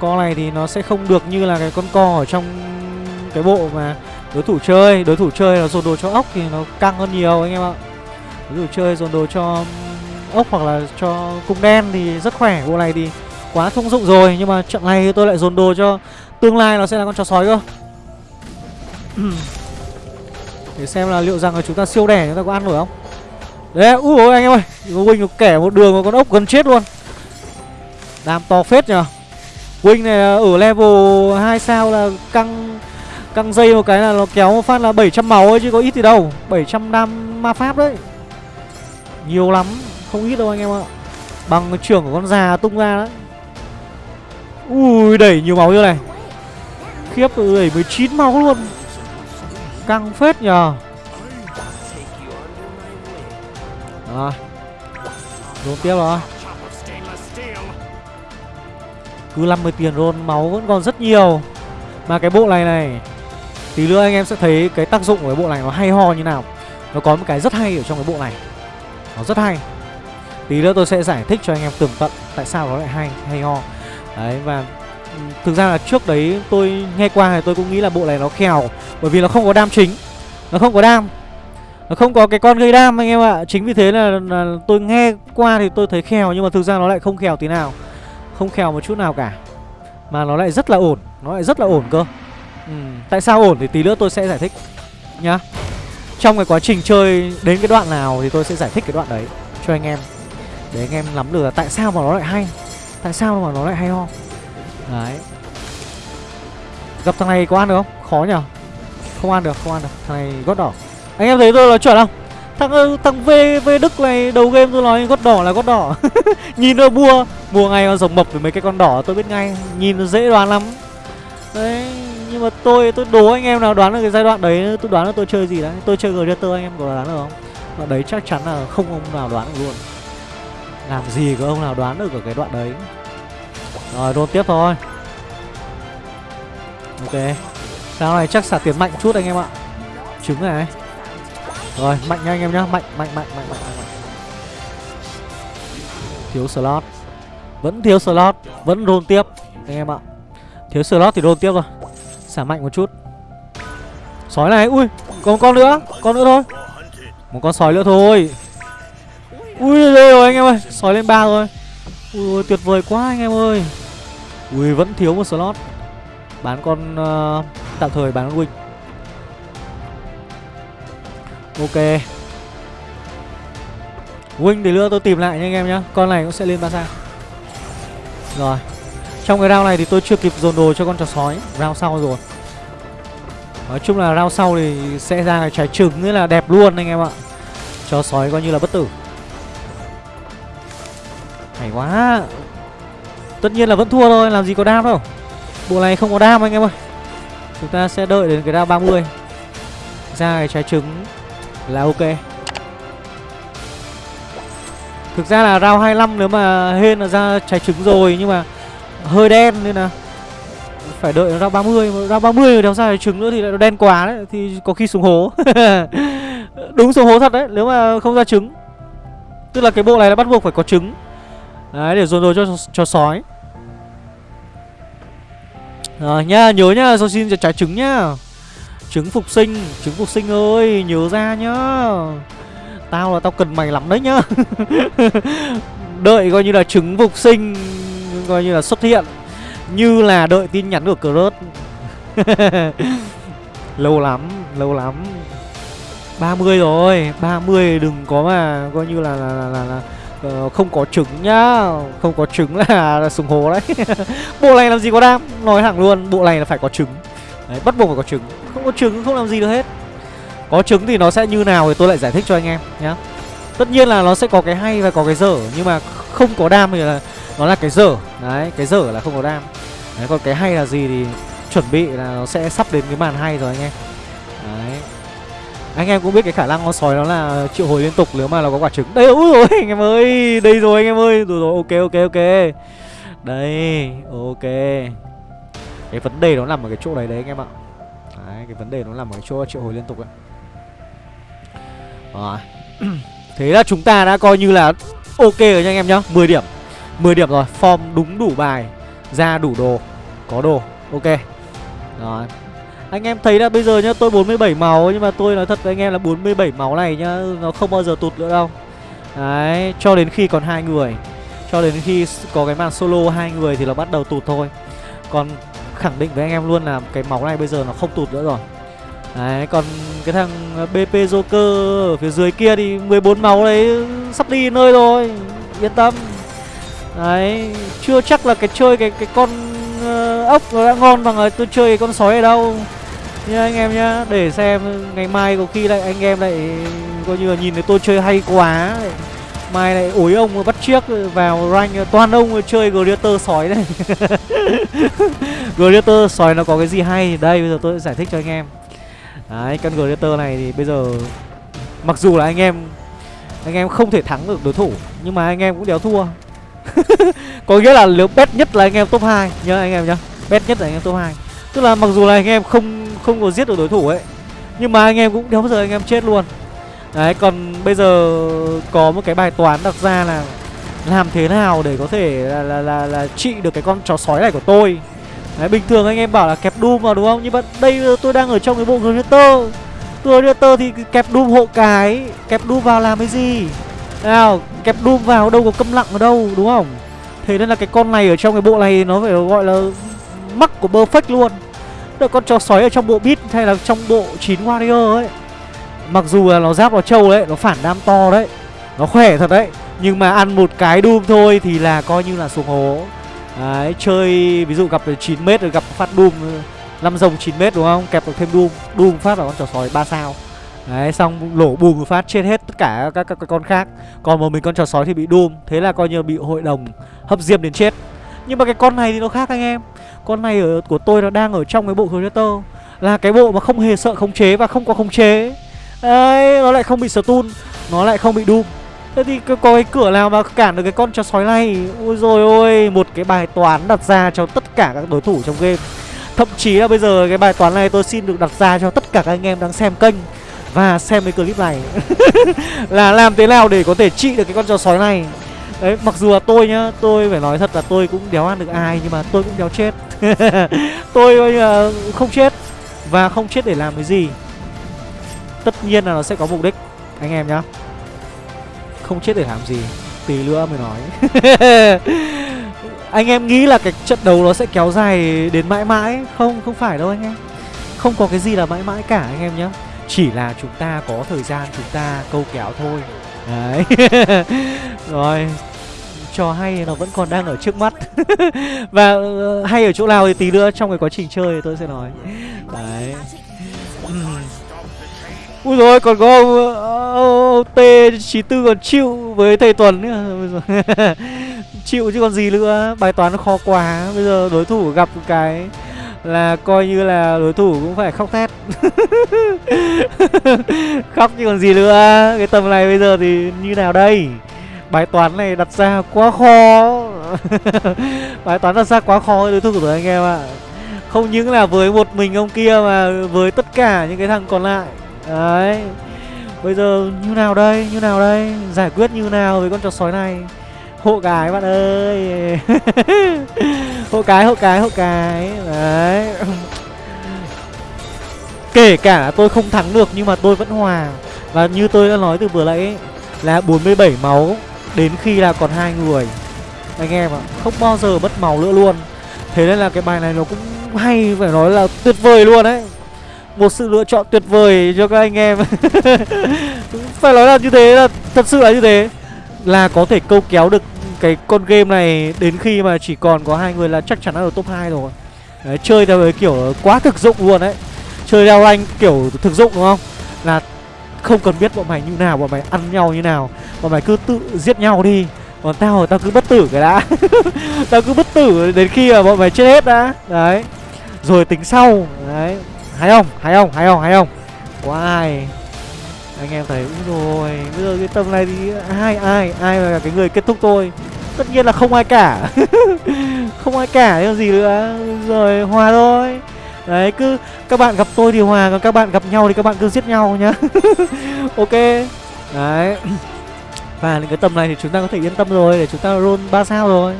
Co này thì nó sẽ không được như là cái con co ở trong cái bộ mà đối thủ chơi Đối thủ chơi là dồn đồ cho ốc thì nó căng hơn nhiều anh em ạ. Đối thủ chơi dồn đồ cho ốc hoặc là cho cung đen thì rất khỏe Bộ này thì quá thông dụng rồi. Nhưng mà trận này tôi lại dồn đồ cho tương lai nó sẽ là con chó sói cơ. Để xem là liệu rằng là chúng ta siêu đẻ chúng ta có ăn nổi không? Đấy, ui ôi anh em ơi. Huynh kẻ một đường mà con ốc gần chết luôn. Đam to phết nhở huynh này ở level 2 sao là căng Căng dây một cái là nó kéo một phát là 700 máu ấy, chứ có ít gì đâu. 700 đam ma pháp đấy. Nhiều lắm, Không ít đâu anh em ạ. Bằng trưởng của con già tung ra đấy. Ui, đẩy nhiều máu như này. Khiếp, đẩy 19 máu luôn. Căng phết nhờ. Rồi Rôn tiếp rồi Cứ 50 tiền rôn máu vẫn còn rất nhiều. Mà cái bộ này này Tí nữa anh em sẽ thấy cái tác dụng của cái bộ này nó hay ho như nào. Nó có một cái rất hay ở trong cái bộ này. Nó rất hay. Tí nữa tôi sẽ giải thích cho anh em tường tận Tại sao nó lại hay, hay ho. Đấy và Thực ra là trước đấy tôi nghe qua thì tôi cũng nghĩ là bộ này nó khèo Bởi vì nó không có đam chính. Nó không có đam. Nó không có cái con gây đam anh em ạ. Chính vì thế là, là tôi nghe qua thì tôi thấy khèo Nhưng mà thực ra nó lại không khèo tí nào. Không khèo một chút nào cả. Mà nó lại rất là ổn. Nó lại rất là ổn cơ ừ. Tại sao ổn thì tí nữa tôi sẽ giải thích Nhá. Trong cái quá trình chơi đến cái đoạn nào thì tôi sẽ giải thích cái đoạn đấy Cho anh em. Để anh em nắm được là tại sao mà nó lại hay Tại sao mà nó lại hay ho. Đấy. Gặp thằng này có ăn được không? Khó nhở. Không ăn được, không ăn được. Thằng này gót đỏ. Anh em thấy tôi nói chuẩn không? Thằng ờ, thằng V, v Đức này đầu game tôi nói gót đỏ là gót đỏ. Nhìn nó mua Mua ngay con rồng mập với mấy cái con đỏ tôi biết ngay. Nhìn nó dễ đoán lắm. Đấy. Nhưng mà tôi tôi đố anh em nào đoán được cái giai đoạn đấy, Tôi đoán là tôi chơi gì đấy? Tôi chơi Gladiator anh em có đoán được không? Đoạn đấy chắc chắn là không ông nào đoán được luôn. Làm gì có ông nào đoán được ở cái đoạn đấy? Rồi đôn tiếp thôi. Ok. Sao này chắc xả tiền mạnh chút anh em ạ. Trứng này. Rồi, mạnh nha anh em nhá. Mạnh mạnh mạnh mạnh mạnh mạnh Thiếu slot. Vẫn thiếu slot. Vẫn roll tiếp, Anh em ạ. Thiếu slot thì roll tiếp rồi Xả mạnh một chút. Sói này Ui Còn một con nữa Con nữa thôi. Một con sói nữa thôi. Ui rồi, rồi anh em ơi Sói lên ba rồi. Ui tuyệt vời quá anh em ơi. Ui vẫn thiếu một slot. Bán con uh, Tạm thời bán con Wing. Ok. Wing thì nữa tôi tìm lại nha anh em nhá. Con này cũng sẽ lên ba sao Rồi. Trong cái round này thì tôi chưa kịp dồn đồ cho con chó sói. Round sau rồi. Nói chung là round sau thì sẽ ra cái trái trứng Nghĩa là đẹp luôn anh em ạ. Chó sói coi như là bất tử. Hay quá. Tất nhiên là vẫn thua thôi, Làm gì có đam đâu. Bộ này không có đam anh em ơi. Chúng ta sẽ đợi đến cái round 30 Ra cái trái trứng Là ok. Thực ra là round 25 nếu mà hên là ra trái trứng rồi Nhưng mà hơi đen nên là Phải đợi round 30 ra 30 đéo ra trứng nữa thì lại đen quá đấy Thì có khi xuống hố. Đúng xuống hố thật đấy Nếu mà không ra trứng. Tức là cái bộ này là bắt buộc phải có trứng. Đấy để dồn rồi cho, cho sói. Rồi nhá nhớ nhá Sao xin trái trứng nhá. Trứng phục sinh Trứng phục sinh ơi Nhớ ra nhá. Tao là tao cần mày lắm đấy nhá. Đợi coi như là trứng phục sinh Coi như là xuất hiện Như là đợi tin nhắn của Cross Lâu lắm Lâu lắm. 30 rồi 30 đừng có mà Coi như là là, là, là, là uh, Không có trứng nhá. Không có trứng là, là sùng hố đấy. Bộ này làm gì có đam? Nói thẳng luôn Bộ này là phải có trứng. Đấy bắt buộc phải có trứng. Không có trứng không làm gì được hết. Có trứng thì nó sẽ như nào thì tôi lại giải thích cho anh em nhá. Tất nhiên là nó sẽ có cái hay và có cái dở Nhưng mà không có đam thì là nó là cái dở. Đấy, cái dở là không có đam. Đấy, còn cái hay là gì thì chuẩn bị là nó sẽ sắp đến cái màn hay rồi anh em. Đấy. Anh em cũng biết cái khả năng con sói nó là triệu hồi liên tục nếu mà nó có quả trứng. Đây, úi rồi anh em ơi Đây rồi anh em ơi. Rồi rồi, ok ok ok. Đây, ok. Cái vấn đề nó nằm ở cái chỗ đấy đấy anh em ạ. Đấy, cái vấn đề nó nằm ở cái chỗ triệu hồi liên tục ấy. Rồi. Thế là chúng ta đã coi như là ok rồi nha anh em nhá. 10 điểm. 10 điểm rồi Form đúng đủ bài Ra đủ đồ Có đồ Ok. Rồi. Anh em thấy là bây giờ nhá Tôi 47 máu Nhưng mà tôi nói thật với anh em là 47 máu này nhá Nó không bao giờ tụt nữa đâu. Đấy Cho đến khi còn hai người Cho đến khi có cái màn solo hai người Thì nó bắt đầu tụt thôi. Còn khẳng định với anh em luôn là Cái máu này bây giờ nó không tụt nữa rồi. Đấy, còn cái thằng BP Joker ở phía dưới kia thì 14 máu đấy sắp đi nơi rồi Yên tâm. Đấy, chưa chắc là cái chơi cái cái con uh, ốc nó đã ngon bằng là tôi chơi cái con sói ở đâu. Nha anh em nhá, để xem ngày mai có khi lại anh em lại coi như là nhìn thấy tôi chơi hay quá. Lại, Mai lại ối ông bắt chiếc vào rank ờ, toàn ông chơi Gladiator sói đây Gladiator sói nó có cái gì hay? Đây bây giờ tôi sẽ giải thích cho anh em. Đấy, con Gladiator này thì bây giờ Mặc dù là anh em Anh em không thể thắng được đối thủ Nhưng mà anh em cũng đéo thua. Có nghĩa là nếu bet nhất là anh em top 2 Nhớ anh em nhá. Bet nhất là anh em top 2 Tức là mặc dù là anh em không không có giết được đối thủ ấy Nhưng mà anh em cũng đéo bao giờ anh em chết luôn. Đấy, còn bây giờ có một cái bài toán đặt ra là Làm thế nào để có thể là, là, là, là trị được cái con chó sói này của tôi. Đấy, bình thường anh em bảo là kẹp Doom vào đúng không? Nhưng mà đây tôi đang ở trong cái bộ Gladiator. Gladiator thì kẹp Doom hộ cái Kẹp Doom vào làm cái gì? Nào, kẹp Doom vào đâu có câm lặng ở đâu đúng không? Thế nên là cái con này ở trong cái bộ này nó phải gọi là mắc của perfect luôn Được con chó sói ở trong bộ bit hay là trong bộ 9 warrior ấy Mặc dù là nó giáp vào trâu đấy, nó phản đam to đấy Nó khỏe thật đấy Nhưng mà ăn một cái Doom thôi thì là coi như là xuống hố Đấy, chơi ví dụ gặp 9m rồi gặp phát Doom năm rồng 9m đúng không? Kẹp được thêm Doom, Doom phát vào con trò sói 3 sao. Đấy, xong lổ bùm phát chết hết tất cả các, các, các con khác. Còn một mình con trò sói thì bị Doom, thế là coi như bị hội đồng hấp diêm đến chết. Nhưng mà cái con này thì nó khác anh em. Con này ở của tôi nó đang ở trong cái bộ Creator là cái bộ mà không hề sợ khống chế và không có khống chế. Đấy, nó lại không bị stun, nó lại không bị Doom. Thế thì có cái cửa nào mà cản được cái con chó sói này Ôi rồi ôi Một cái bài toán đặt ra cho tất cả các đối thủ trong game Thậm chí là bây giờ cái bài toán này tôi xin được đặt ra cho tất cả các anh em đang xem kênh và xem cái clip này. Là làm thế nào để có thể trị được cái con chó sói này. Đấy, mặc dù là tôi nhá, tôi phải nói thật là tôi cũng đéo ăn được ai Nhưng mà tôi cũng đéo chết. Tôi coi như là không chết. Và không chết để làm cái gì. Tất nhiên là nó sẽ có mục đích Anh em nhá. Không chết để làm gì. Tí nữa mới nói. Anh em nghĩ là cái trận đấu nó sẽ kéo dài đến mãi mãi? Không, không phải đâu anh em. Không có cái gì là mãi mãi cả anh em nhá. Chỉ là chúng ta có thời gian chúng ta câu kéo thôi. Đấy. Rồi. Trò hay nó vẫn còn đang ở trước mắt. Và uh, hay ở chỗ nào thì tí nữa trong cái quá trình chơi thì tôi sẽ nói. Đấy. Uhm. Ui rồi còn có ông ờ, uh, T94 còn chịu với thầy Tuấn nữa. Chịu chứ còn gì nữa. Bài toán nó khó quá. Bây giờ đối thủ gặp cái là coi như là đối thủ cũng phải khóc thét. Khóc chứ còn gì nữa. Cái tầm này bây giờ thì như nào đây? Bài toán này đặt ra quá khó. Bài toán đặt ra quá khó đối thủ của anh em ạ. Không những là với một mình ông kia mà với tất cả những cái thằng còn lại. Đấy. Bây giờ như nào đây? Như nào đây? Giải quyết như nào với con chó sói này? Hộ cái bạn ơi. Hộ cái hộ cái hộ cái. Đấy. Kể cả tôi không thắng được nhưng mà tôi vẫn hòa. Và như tôi đã nói từ vừa nãy ấy, là 47 máu đến khi là còn hai người. Anh em ạ không bao giờ mất máu nữa luôn. Thế nên là cái bài này nó cũng hay phải nói là tuyệt vời luôn đấy. Một sự lựa chọn tuyệt vời cho các anh em. Phải nói là như thế là thật sự là như thế là có thể câu kéo được cái con game này đến khi mà chỉ còn có hai người là chắc chắn là ở top 2 rồi. Đấy, chơi theo cái kiểu quá thực dụng luôn đấy. Chơi theo anh kiểu thực dụng đúng không? Là không cần biết bọn mày như nào bọn mày ăn nhau như nào. Bọn mày cứ tự giết nhau đi. Còn tao tao cứ bất tử cái đã. Tao cứ bất tử đến khi mà bọn mày chết hết đã. Đấy. Rồi tính sau. Đấy. Hay không? Hay không? Hay không? Hay không? Có ai anh em thấy rồi bây giờ cái tầm này thì ai ai ai là cái người kết thúc tôi? Tất nhiên là không ai cả. Không ai cả, chứ gì nữa. Rồi, hòa thôi. Đấy, cứ các bạn gặp tôi thì hòa, còn các bạn gặp nhau thì các bạn cứ giết nhau nhá. Ok. Đấy. Và những cái tầm này thì chúng ta có thể yên tâm rồi, để chúng ta roll ba sao rồi.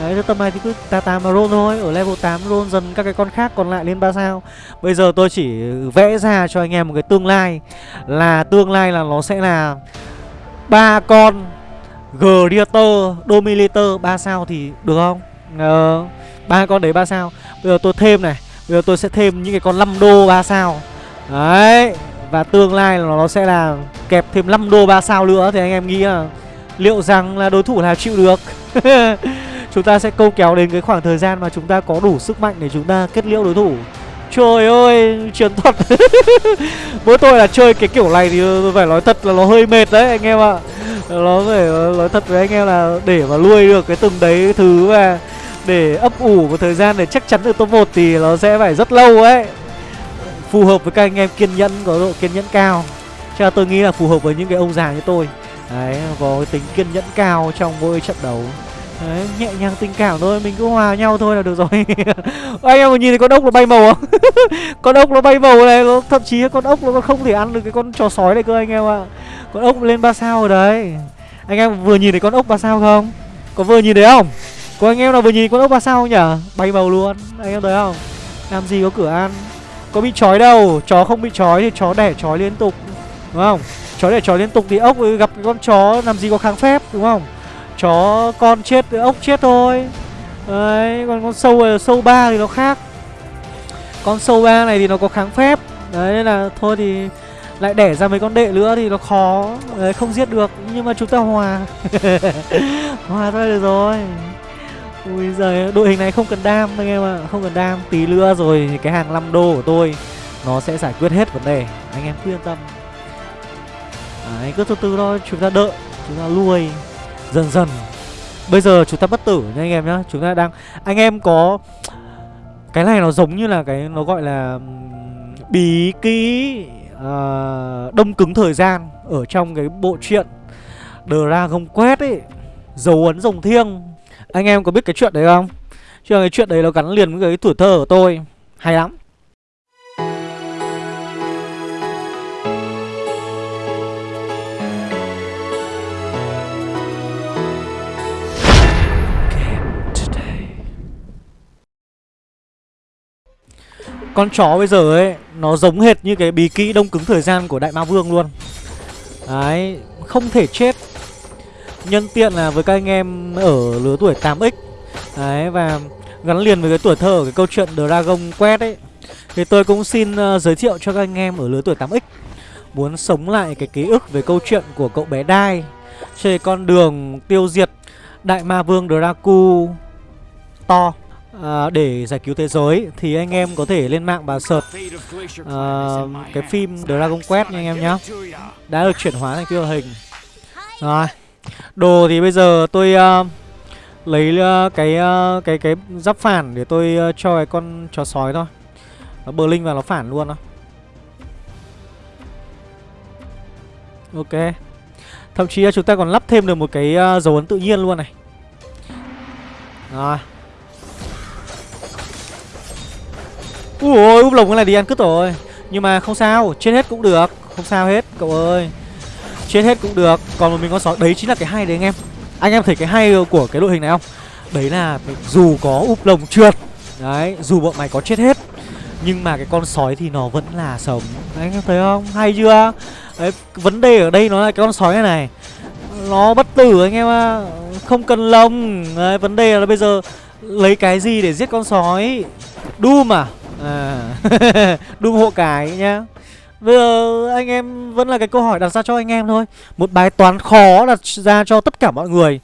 Đấy, cái tầm này thì cứ tà tà mà roll thôi. Ở level 8 roll dần các cái con khác còn lại lên 3 sao. Bây giờ tôi chỉ vẽ ra cho anh em một cái tương lai. Là tương lai là nó sẽ là ba con Gladiator, Dominator 3 sao thì được không? Ờ, ba con đấy 3 sao. Bây giờ tôi thêm này. Bây giờ tôi sẽ thêm những cái con 5 đô 3 sao. Đấy Và tương lai là nó sẽ là kẹp thêm 5 đô 3 sao nữa Thì anh em nghĩ là liệu rằng là đối thủ nào chịu được? Chúng ta sẽ câu kéo đến cái khoảng thời gian mà chúng ta có đủ sức mạnh để chúng ta kết liễu đối thủ. Trời ơi, chiến thuật. Mỗi tôi là chơi cái kiểu này thì phải nói thật là nó hơi mệt đấy anh em ạ. Nó phải nói thật với anh em là để mà nuôi được cái từng đấy thứ và để ấp ủ một thời gian để chắc chắn được top 1 thì nó sẽ phải rất lâu ấy. Phù hợp với các anh em kiên nhẫn, có độ kiên nhẫn cao. Cho tôi nghĩ là phù hợp với những cái ông già như tôi. Đấy, có cái tính kiên nhẫn cao trong mỗi trận đấu. Đấy, nhẹ nhàng tình cảm thôi, mình cứ hòa nhau thôi là được rồi Anh em nhìn thấy con ốc nó bay màu không? con ốc nó bay màu này, nó thậm chí con ốc nó còn không thể ăn được cái con chó sói này cơ anh em ạ Con ốc lên ba sao rồi đấy Anh em vừa nhìn thấy con ốc ba sao không? Có vừa nhìn thấy không? Có anh em nào vừa nhìn con ốc ba sao không nhỉ? Bay màu luôn, anh em thấy không? Làm gì có cửa ăn Có bị chói đâu, chó không bị chói thì chó đẻ chói liên tục Đúng không? Chó đẻ chói liên tục thì ốc gặp cái con chó làm gì có kháng phép đúng không? Chó con chết ốc chết thôi. Đấy còn con sâu ờ, sâu ba thì nó khác. Con sâu ba này thì nó có kháng phép. Đấy nên là thôi thì lại đẻ ra mấy con đệ nữa thì nó khó. Đấy, không giết được nhưng mà chúng ta hòa. Hòa thôi được rồi. Ui giời đội hình này không cần đam anh em ạ. Không cần đam tí nữa rồi cái hàng 5 đô của tôi nó sẽ giải quyết hết vấn đề. Anh em cứ yên tâm. Đấy cứ từ từ thôi chúng ta đợi chúng ta nuôi dần dần. Bây giờ chúng ta bất tử nha anh em nhá. Chúng ta đang anh em có cái này nó giống như là cái nó gọi là bí ký uh, ờ, đông cứng thời gian ở trong cái bộ truyện Dragon Quest ấy Dấu ấn rồng thiêng. Anh em có biết cái chuyện đấy không? Chứ cái chuyện đấy nó gắn liền với cái tuổi thơ của tôi. Hay lắm. Con chó bây giờ ấy Nó giống hệt như cái bí kỹ đông cứng thời gian của Đại Ma Vương luôn. Đấy Không thể chết. Nhân tiện là với các anh em ở lứa tuổi 8X Đấy và gắn liền với cái tuổi thơ cái câu chuyện Dragon Quest ấy Thì tôi cũng xin uh, giới thiệu cho các anh em ở lứa tuổi 8X Muốn sống lại cái ký ức về câu chuyện của cậu bé Đai Trên con đường tiêu diệt Đại Ma Vương Dracu To à, để giải cứu thế giới thì anh em có thể lên mạng và search à, cái phim Dragon Quest nha anh em nhé đã được chuyển hóa thành phim hình. Rồi. Đồ thì bây giờ tôi uh, lấy uh, cái uh, cái cái giáp phản để tôi uh, cho cái con chó sói thôi. Nó bờ linh vào nó phản luôn đó ok. Thậm chí là chúng ta còn lắp thêm được một cái uh, dấu ấn tự nhiên luôn này. Rồi. Ui ôi, úp lồng cái này đi ăn cứt rồi. Nhưng mà không sao, chết hết cũng được. Không sao hết, cậu ơi. Chết hết cũng được, còn một mình con sói Đấy chính là cái hay đấy anh em. Anh em thấy cái hay của cái đội hình này không? Đấy là dù có úp lồng trượt Đấy, dù bọn mày có chết hết Nhưng mà cái con sói thì nó vẫn là sống. Anh em thấy không, hay chưa? Đấy, vấn đề ở đây nó là cái con sói này này. Nó bất tử anh em ạ. Không cần lồng Đấy, vấn đề là bây giờ Lấy cái gì để giết con sói? Doom à? À. Hộ cái nhá. Bây giờ anh em vẫn là cái câu hỏi đặt ra cho anh em thôi. Một bài toán khó đặt ra cho tất cả mọi người.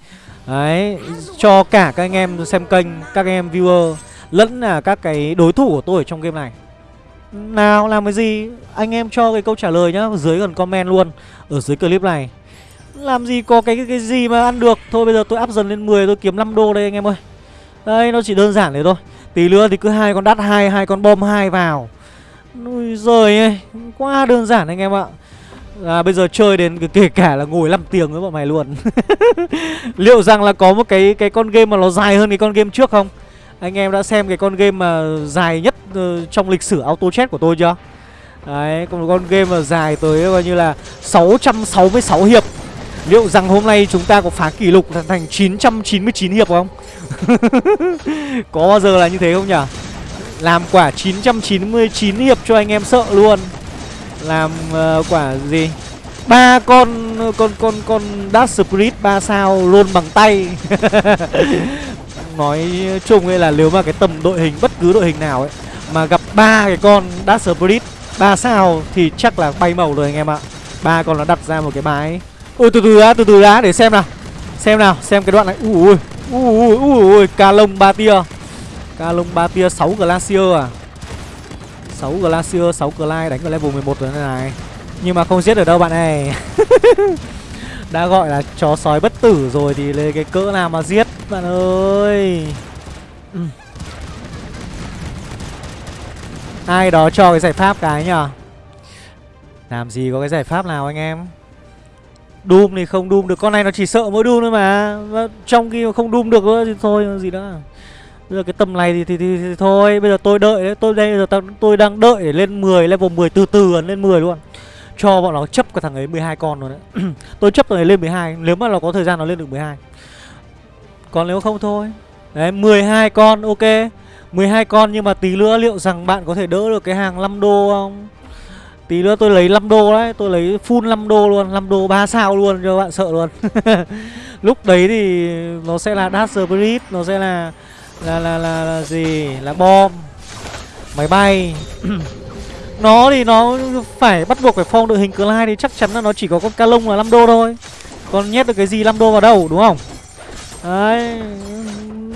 Đấy Cho cả các anh em xem kênh Các anh em viewer Lẫn là các cái đối thủ của tôi ở trong game này. Nào làm cái gì? Anh em cho cái câu trả lời nhá Dưới gần comment luôn Ở dưới clip này. Làm gì có cái, cái gì mà ăn được? Thôi bây giờ tôi áp dần lên 10 tôi kiếm 5 đô đây anh em ơi. Đây nó chỉ đơn giản thế thôi. Tí nữa thì cứ hai con đắt hai hai con bom hai vào Ui giời ơi Quá đơn giản anh em ạ À, bây giờ chơi đến kể cả là ngồi 5 tiếng với bọn mày luôn Liệu rằng là có một cái cái con game mà nó dài hơn cái con game trước không? Anh em đã xem cái con game mà dài nhất uh, trong lịch sử auto chat của tôi chưa? Đấy, còn một con game mà dài tới coi như là 666 hiệp Liệu rằng hôm nay chúng ta có phá kỷ lục thành 999 hiệp không? có bao giờ là như thế không nhỉ? Làm quả 999 hiệp cho anh em sợ luôn Làm uh, quả gì? ba con con con con Dark Spirit ba sao luôn bằng tay Nói chung ấy là nếu mà cái tầm đội hình bất cứ đội hình nào ấy Mà gặp ba cái con Dark Spirit ba sao thì chắc là bay màu rồi anh em ạ ba con nó đặt ra một cái bài Ui từ từ đã, từ từ đã để xem nào. Xem nào, xem cái đoạn này. Ui ui ui ui ca lông ba tia ca lông ba tia 6 glacier à? 6 glacier 6 glide đánh vào level 11 rồi này nhưng mà không giết được đâu bạn này đã gọi là chó sói bất tử rồi thì lấy cái cỡ nào mà giết bạn ơi. Ừ. ai đó cho cái giải pháp cái nhở làm gì có cái giải pháp nào anh em? Doom thì không Doom được Con này nó chỉ sợ mỗi Doom thôi mà. Trong khi không Doom được nữa thì thôi gì nữa. Bây giờ cái tầm này thì, thì, thì, thì thôi Bây giờ tôi đợi đấy Tôi đây giờ tôi đang đợi để lên 10 Level 10 từ từ lên 10 luôn. Cho bọn nó chấp cả thằng ấy 12 con rồi đấy. Tôi chấp thằng ấy lên 12 Nếu mà nó có thời gian nó lên được 12 Còn nếu không thôi. Đấy 12 con ok. 12 con nhưng mà tí nữa liệu rằng bạn có thể đỡ được cái hàng 5 đô không? Tí nữa tôi lấy 5 đô đấy Tôi lấy full 5 đô luôn 5 đô 3 sao luôn cho bạn sợ luôn. Lúc đấy thì nó sẽ là Dash Spirit Nó sẽ là là, là là là gì? Là bom Máy bay. Nó thì nó phải bắt buộc phải form đội hình Clyde Thì chắc chắn là nó chỉ có con ca lông là 5 đô thôi. Còn nhét được cái gì 5 đô vào đâu đúng không? Đấy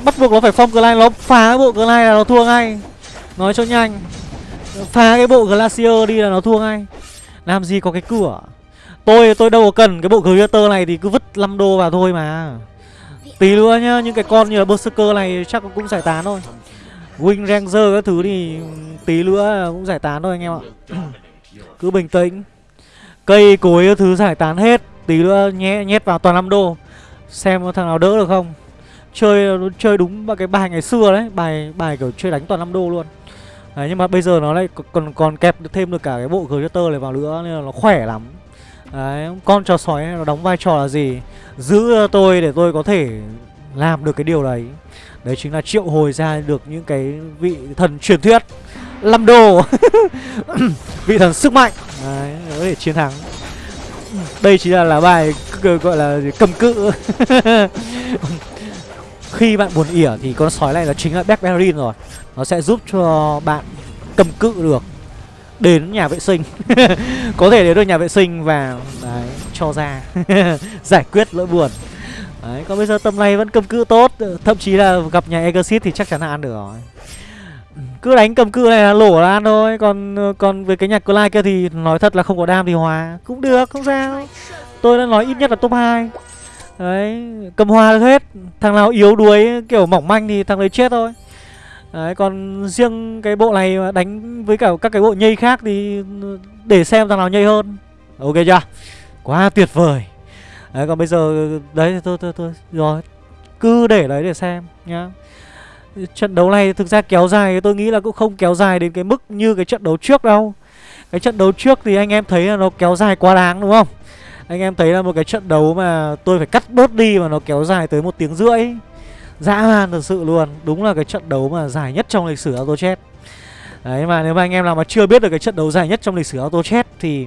Bắt buộc nó phải form Clyde Nó phá bộ Clyde là nó thua ngay. Nói cho nhanh. Phá cái bộ Glacier đi là nó thua ngay. Làm gì có cái cửa? Tôi tôi đâu có cần cái bộ Greater này thì cứ vứt 5 đô vào thôi mà. Tí nữa nhá, những cái con như là Berserker này chắc cũng giải tán thôi. Wing Ranger các thứ thì tí nữa cũng giải tán thôi anh em ạ. Cứ bình tĩnh. Cây cối các thứ giải tán hết. Tí nữa nhé, nhét vào toàn 5 đô. Xem có thằng nào đỡ được không? Chơi chơi đúng cái bài ngày xưa đấy. Bài bài kiểu chơi đánh toàn 5 đô luôn. Đấy nhưng mà bây giờ nó lại còn còn kẹp được thêm được cả cái bộ Greater này vào nữa Nên là nó khỏe lắm. Đấy con trò sói nó đóng vai trò là gì? Giữ tôi để tôi có thể làm được cái điều đấy. Đấy chính là triệu hồi ra được những cái vị thần truyền thuyết lâm đồ. Vị thần sức mạnh. Đấy, có thể chiến thắng. Đây chính là lá bài gọi là cầm cự. Khi bạn buồn ỉa thì con sói này nó chính là Blackberry rồi. Nó sẽ giúp cho bạn cầm cự được Đến nhà vệ sinh. Có thể đến được nhà vệ sinh và đấy, cho ra Giải quyết lỗi buồn. Đấy, còn bây giờ tầm này vẫn cầm cự tốt Thậm chí là gặp nhà Exit thì chắc chắn là ăn được rồi. Cứ đánh cầm cự này là lổ là ăn thôi Còn còn về cái nhạc Clyde kia thì nói thật là không có đam thì hòa Cũng được, không sao. Tôi đã nói ít nhất là top 2 Đấy, cầm hòa được hết. Thằng nào yếu đuối kiểu mỏng manh thì thằng đấy chết thôi. Đấy, còn riêng cái bộ này đánh với cả các cái bộ nhây khác thì để xem thằng nào nhây hơn. Ok chưa? Quá tuyệt vời. Đấy, còn bây giờ đấy thôi thôi thôi rồi. Cứ để đấy để xem nhá. Trận đấu này thực ra kéo dài tôi nghĩ là cũng không kéo dài đến cái mức như cái trận đấu trước đâu. Cái trận đấu trước thì anh em thấy là nó kéo dài quá đáng đúng không? Anh em thấy là một cái trận đấu mà tôi phải cắt bớt đi mà nó kéo dài tới một tiếng rưỡi dã man thật sự luôn. Đúng là cái trận đấu mà dài nhất trong lịch sử auto chat đấy, mà nếu mà anh em nào mà chưa biết được cái trận đấu dài nhất trong lịch sử auto chat thì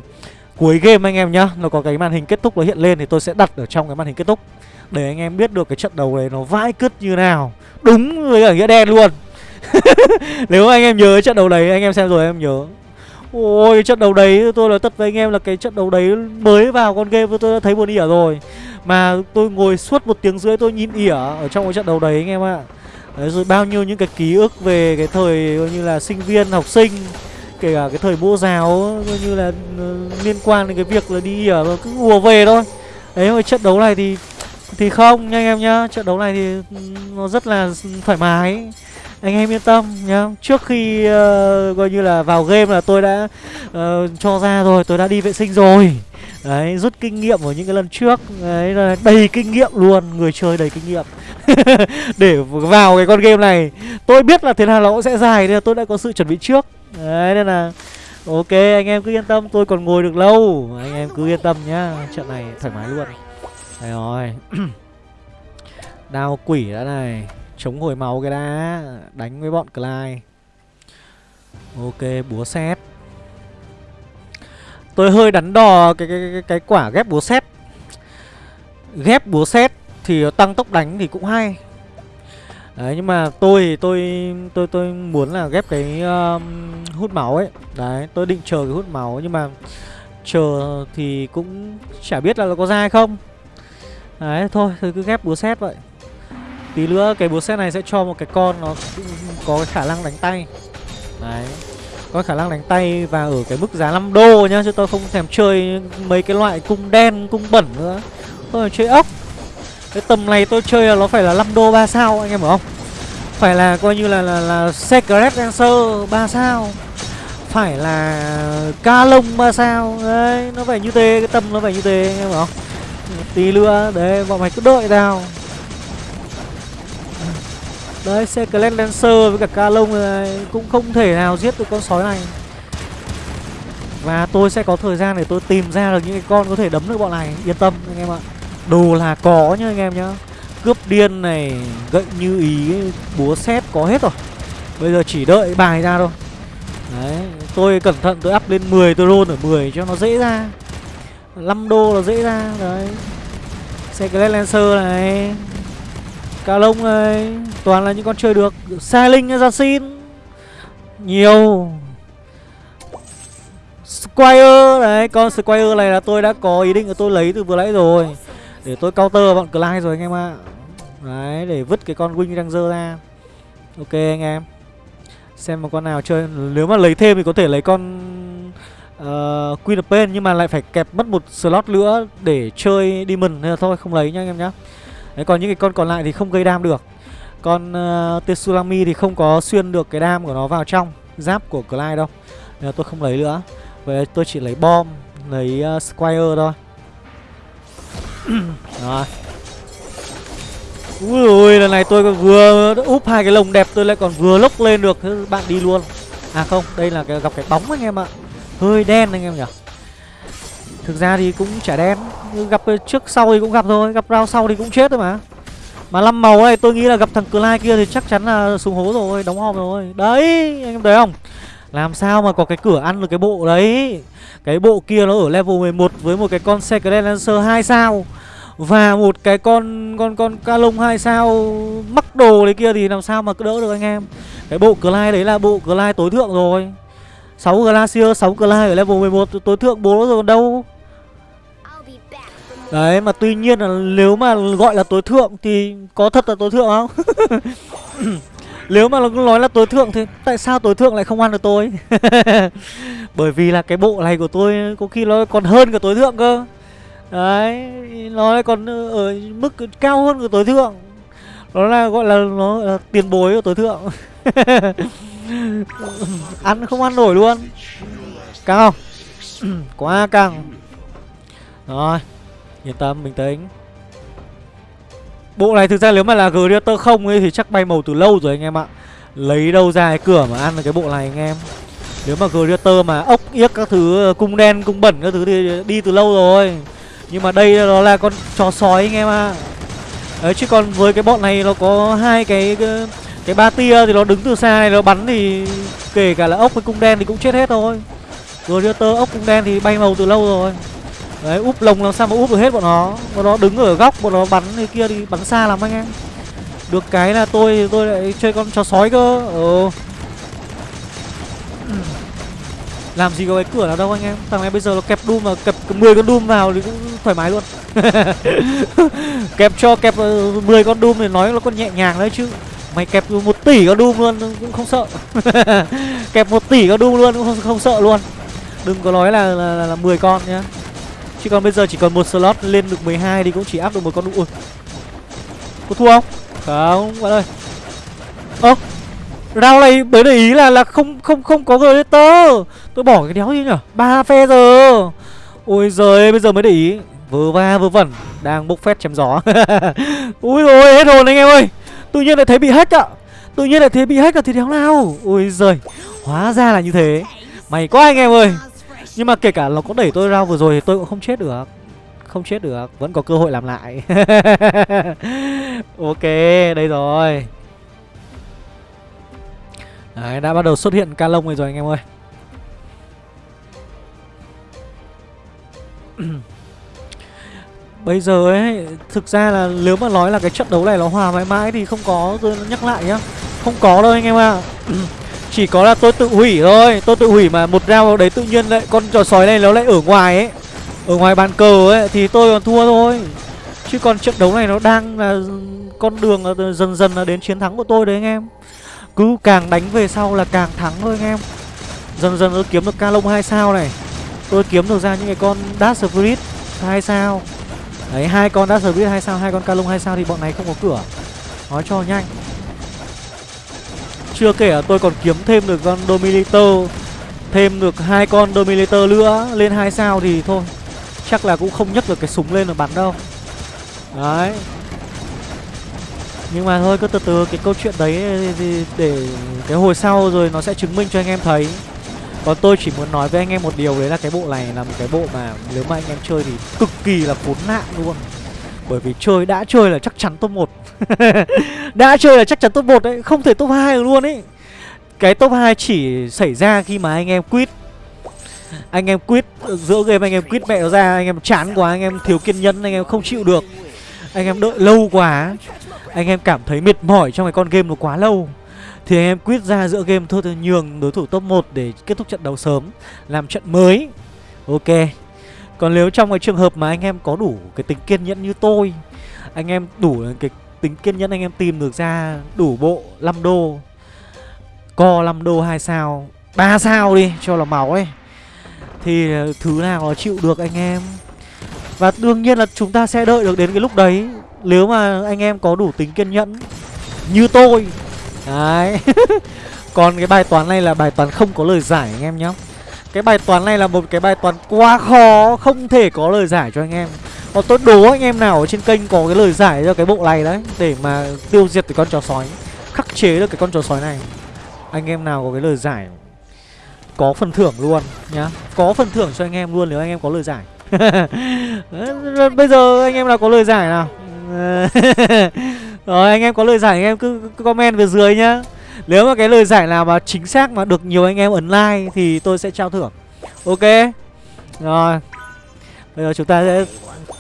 cuối game anh em nhá, nó có cái màn hình kết thúc nó hiện lên thì tôi sẽ đặt ở trong cái màn hình kết thúc. Để anh em biết được cái trận đấu này nó vãi cứt như nào. Đúng với cả nghĩa đen luôn. Nếu anh em nhớ trận đấu đấy, anh em xem rồi, em nhớ ôi cái trận đấu đấy tôi nói thật với anh em là cái trận đấu đấy mới vào con game tôi đã thấy buồn ỉa rồi. Mà tôi ngồi suốt một tiếng rưỡi tôi nhìn ỉa ở trong cái trận đấu đấy anh em ạ. Đấy, rồi bao nhiêu những cái ký ức về cái thời như là sinh viên học sinh kể cả cái thời mẫu giáo như là ừ, liên quan đến cái việc là đi ỉa cứ ùa về thôi. Đấy mà trận đấu này thì thì không nha anh em nhá. Trận đấu này thì ừ, nó rất là thoải mái anh em yên tâm nhá. Trước khi uh, coi như là vào game là tôi đã uh, cho ra rồi tôi đã đi vệ sinh rồi. Đấy rút kinh nghiệm ở những cái lần trước. Đấy là đầy kinh nghiệm luôn người chơi đầy kinh nghiệm. Để vào cái con game này tôi biết là thế nào nó cũng sẽ dài nên là tôi đã có sự chuẩn bị trước. Đấy nên là ok anh em cứ yên tâm tôi còn ngồi được lâu. Anh em cứ yên tâm nhá trận này thoải mái luôn. Đấy rồi. Đao quỷ đã này. Chống hồi máu cái đã Đánh với bọn Clyde. Ok búa xét Tôi hơi đắn đo cái, cái, cái, cái quả ghép búa xét Ghép búa xét Thì tăng tốc đánh thì cũng hay. Đấy nhưng mà tôi thì tôi tôi tôi muốn là ghép cái um, hút máu ấy. Đấy tôi định chờ cái hút máu nhưng mà Chờ thì cũng chả biết là nó có ra hay không. Đấy thôi thì cứ ghép búa xét vậy. Tí nữa cái búa xét này sẽ cho một cái con nó có cái khả năng đánh tay. Đấy. Có khả năng đánh tay và ở cái mức giá 5 đô nhá Chứ tôi không thèm chơi mấy cái loại cung đen, cung bẩn nữa. Tôi chơi ốc. Cái tầm này tôi chơi là nó phải là 5 đô 3 sao anh em hiểu không? Phải là coi như là là, là Secret Dancer 3 sao. Phải là ca lông 3 sao. Đấy nó phải như thế Cái tầm nó phải như thế anh em hiểu không? Tí nữa Đấy bọn mày cứ đợi tao. Đấy, xe Clan Lancer với cả ca lông này Cũng không thể nào giết được con sói này. Và tôi sẽ có thời gian để tôi tìm ra được những cái con có thể đấm được bọn này. Yên tâm, anh em ạ. Đồ là có nhá, anh em nhá. Cướp điên này, Gậy như ý, Búa xét có hết rồi. Bây giờ chỉ đợi bài ra thôi. Đấy, Tôi cẩn thận, tôi up lên 10 tôi roll ở 10 cho nó dễ ra. 5 đô là dễ ra, Đấy. Xe Clan Lancer này. Cà lông này Toàn là những con chơi được xe Linh ra xin. Nhiều. Squire Đấy con Squire này là tôi đã có ý định là tôi lấy từ vừa nãy rồi. Để tôi counter bọn Clyde rồi anh em ạ. Đấy để vứt cái con Wing Ranger ra. Ok anh em. Xem một con nào chơi. Nếu mà lấy thêm thì có thể lấy con uh, Queen of Pain nhưng mà lại phải kẹp mất một slot nữa để chơi Demon. Nên là thôi không lấy nhá anh em nhá. Đấy còn những cái con còn lại thì không gây đam được. Con ờ, uh, Tetsulami thì không có xuyên được cái đam của nó vào trong giáp của Clyde đâu. Nên là tôi không lấy nữa. Vậy tôi chỉ lấy bom, lấy uh, Squire thôi. Rồi Úi ôi lần này tôi còn vừa úp hai cái lồng đẹp tôi lại còn vừa lốc lên được Thế bạn đi luôn À không đây là cái gặp cái bóng anh em ạ Hơi đen anh em nhỉ Thực ra thì cũng chả đen Gặp ờ, trước sau thì cũng gặp thôi Gặp round sau thì cũng chết thôi mà. Mà năm màu này tôi nghĩ là gặp thằng Clyde kia thì chắc chắn là súng hố rồi Đóng hòm rồi. Đấy anh em thấy không? Làm sao mà có cái cửa ăn được cái bộ đấy? Cái bộ kia nó ở level 11 Với một cái con Secret Lancer 2 sao và một cái con con con ca lông hai sao mắc đồ đấy kia thì làm sao mà cứ đỡ được anh em? Cái bộ Clyde đấy là bộ Clyde tối thượng rồi. 6 Glacier, 6 Clyde ở level 11 tối thượng bố rồi còn đâu? Đấy mà tuy nhiên là nếu mà gọi là tối thượng thì có thật là tối thượng không? nếu mà nó nói là tối thượng thì tại sao tối thượng lại không ăn được tôi? Bởi vì là cái bộ này của tôi có khi nó còn hơn cả tối thượng cơ Đấy, nó còn ở mức cao hơn của tối thượng Nó là gọi là nó là tiền bối của tối thượng Ăn không ăn nổi luôn càng không? Quá càng, Rồi Yên tâm, bình tĩnh Bộ này thực ra nếu mà là Greater không ấy thì chắc bay màu từ lâu rồi anh em ạ. Lấy đâu ra cái cửa mà ăn được cái bộ này anh em. Nếu mà Greater mà ốc yếc các thứ cung đen, cung bẩn các thứ thì đi từ lâu rồi. Nhưng mà đây nó là con chó sói anh em ạ. Đấy chứ còn với cái bọn này nó có hai cái cái ba tia thì nó đứng từ xa này nó bắn thì kể cả là ốc với cung đen thì cũng chết hết thôi. Gladiator ốc cung đen thì bay màu từ lâu rồi. Đấy úp lồng làm sao mà úp được hết bọn nó. Bọn nó đứng ở góc bọn nó bắn thì kia thì bắn xa lắm anh em. Được cái là tôi tôi lại chơi con chó sói cơ. Ừ. Làm gì có cái cửa nào đâu anh em. Thằng này bây giờ nó kẹp Doom mà kẹp 10 con Doom vào thì cũng thoải mái luôn. Kẹp cho kẹp ờ, 10 con Doom thì nói nó còn nhẹ nhàng đấy chứ. Mày kẹp một tỷ con Doom luôn cũng không sợ. Kẹp một tỷ con Doom luôn cũng không, không sợ luôn. Đừng có nói là, là, là, là 10 con nhá. Chứ còn bây giờ chỉ còn một slot lên được 12 thì cũng chỉ áp được một con Ui. Có thua không? Không, bạn ơi. Ơ Round này mới để ý là là không không không có Gladiator Tôi bỏ cái đéo gì nhở? Ba phe giờ. Ôi giời, bây giờ mới để ý. Vừa va vừa vẩn. Đang bốc phét chém gió. Ui rồi hết hồn anh em ơi. Tự nhiên lại thấy bị hack ạ. Tự nhiên lại thấy bị hack là thì đéo nào? Ôi giời, Hóa ra là như thế. Mày quá anh em ơi nhưng mà kể cả nó có đẩy tôi ra vừa rồi thì tôi cũng không chết được. Không chết được, Vẫn có cơ hội làm lại. Ok, đây rồi. Đấy, đã bắt đầu xuất hiện ca lông rồi rồi anh em ơi. Bây giờ ấy, Thực ra là nếu mà nói là cái trận đấu này nó hòa mãi mãi Thì không có, tôi nhắc lại nhá. Không có đâu anh em ạ. à. Chỉ có là tôi tự hủy thôi. Tôi tự hủy mà một round đấy tự nhiên lại Con trò sói này nó lại ở ngoài ấy. Ở ngoài bàn cờ ấy, Thì tôi còn thua thôi. Chứ còn trận đấu này nó đang là Con đường là dần dần là đến chiến thắng của tôi đấy anh em. Cứ càng đánh về sau là càng thắng thôi anh em. Dần dần tôi kiếm được ca lông 2 sao này. Tôi kiếm được ra những cái con Dash Spirit 2 sao. Đấy, hai con Dash Spirit 2 sao, hai con ca lông 2 sao thì bọn này không có cửa. Nói cho nhanh chưa kể là tôi còn kiếm thêm được con Dominator, Thêm được hai con Dominator nữa, Lên hai sao thì thôi. Chắc là cũng không nhấc được cái súng lên mà bắn đâu. Đấy. Nhưng mà thôi, cứ từ từ, cái câu chuyện đấy, thì Để cái hồi sau rồi nó sẽ chứng minh cho anh em thấy. Còn tôi chỉ muốn nói với anh em một điều, đấy là cái bộ này là một cái bộ mà Nếu mà anh em chơi thì cực kỳ là khốn nạn luôn. Bởi vì chơi, đã chơi là chắc chắn top 1 Đã chơi là chắc chắn top 1 đấy, Không thể top 2 được luôn ấy. Cái top 2 chỉ xảy ra khi mà anh em quit Anh em quit Giữa game anh em quit mẹ nó ra, Anh em chán quá, Anh em thiếu kiên nhẫn, Anh em không chịu được. Anh em đợi lâu quá, Anh em cảm thấy mệt mỏi trong cái con game nó quá lâu. Thì anh em quit ra giữa game thôi thì nhường đối thủ top 1 Để kết thúc trận đấu sớm, Làm trận mới. Ok. Còn nếu trong cái trường hợp mà anh em có đủ cái tính kiên nhẫn như tôi, Anh em đủ cái tính kiên nhẫn anh em tìm được ra đủ bộ 5 đô. Co 5 đô 2 sao 3 sao đi, cho là máu ấy. Thì ờ, thứ nào nó chịu được anh em? Và đương nhiên là chúng ta sẽ đợi được đến cái lúc đấy. Nếu mà anh em có đủ tính kiên nhẫn Như tôi. Đấy. Còn cái bài toán này là bài toán không có lời giải anh em nhé cái bài toán này là một cái bài toán quá khó Không thể có lời giải cho anh em. Còn tôi đố anh em nào ở trên kênh có cái lời giải cho cái bộ này đấy Để mà tiêu diệt cái con chó sói Khắc chế được cái con chó sói này. Anh em nào có cái lời giải Có phần thưởng luôn nhá. Có phần thưởng cho anh em luôn nếu anh em có lời giải. Bây giờ anh em nào có lời giải nào? Rồi anh em có lời giải anh em cứ, cứ comment về dưới nhá. Nếu mà cái lời giải nào mà chính xác mà được nhiều anh em ấn like Thì tôi sẽ trao thưởng. Ok? Rồi. Bây giờ chúng ta sẽ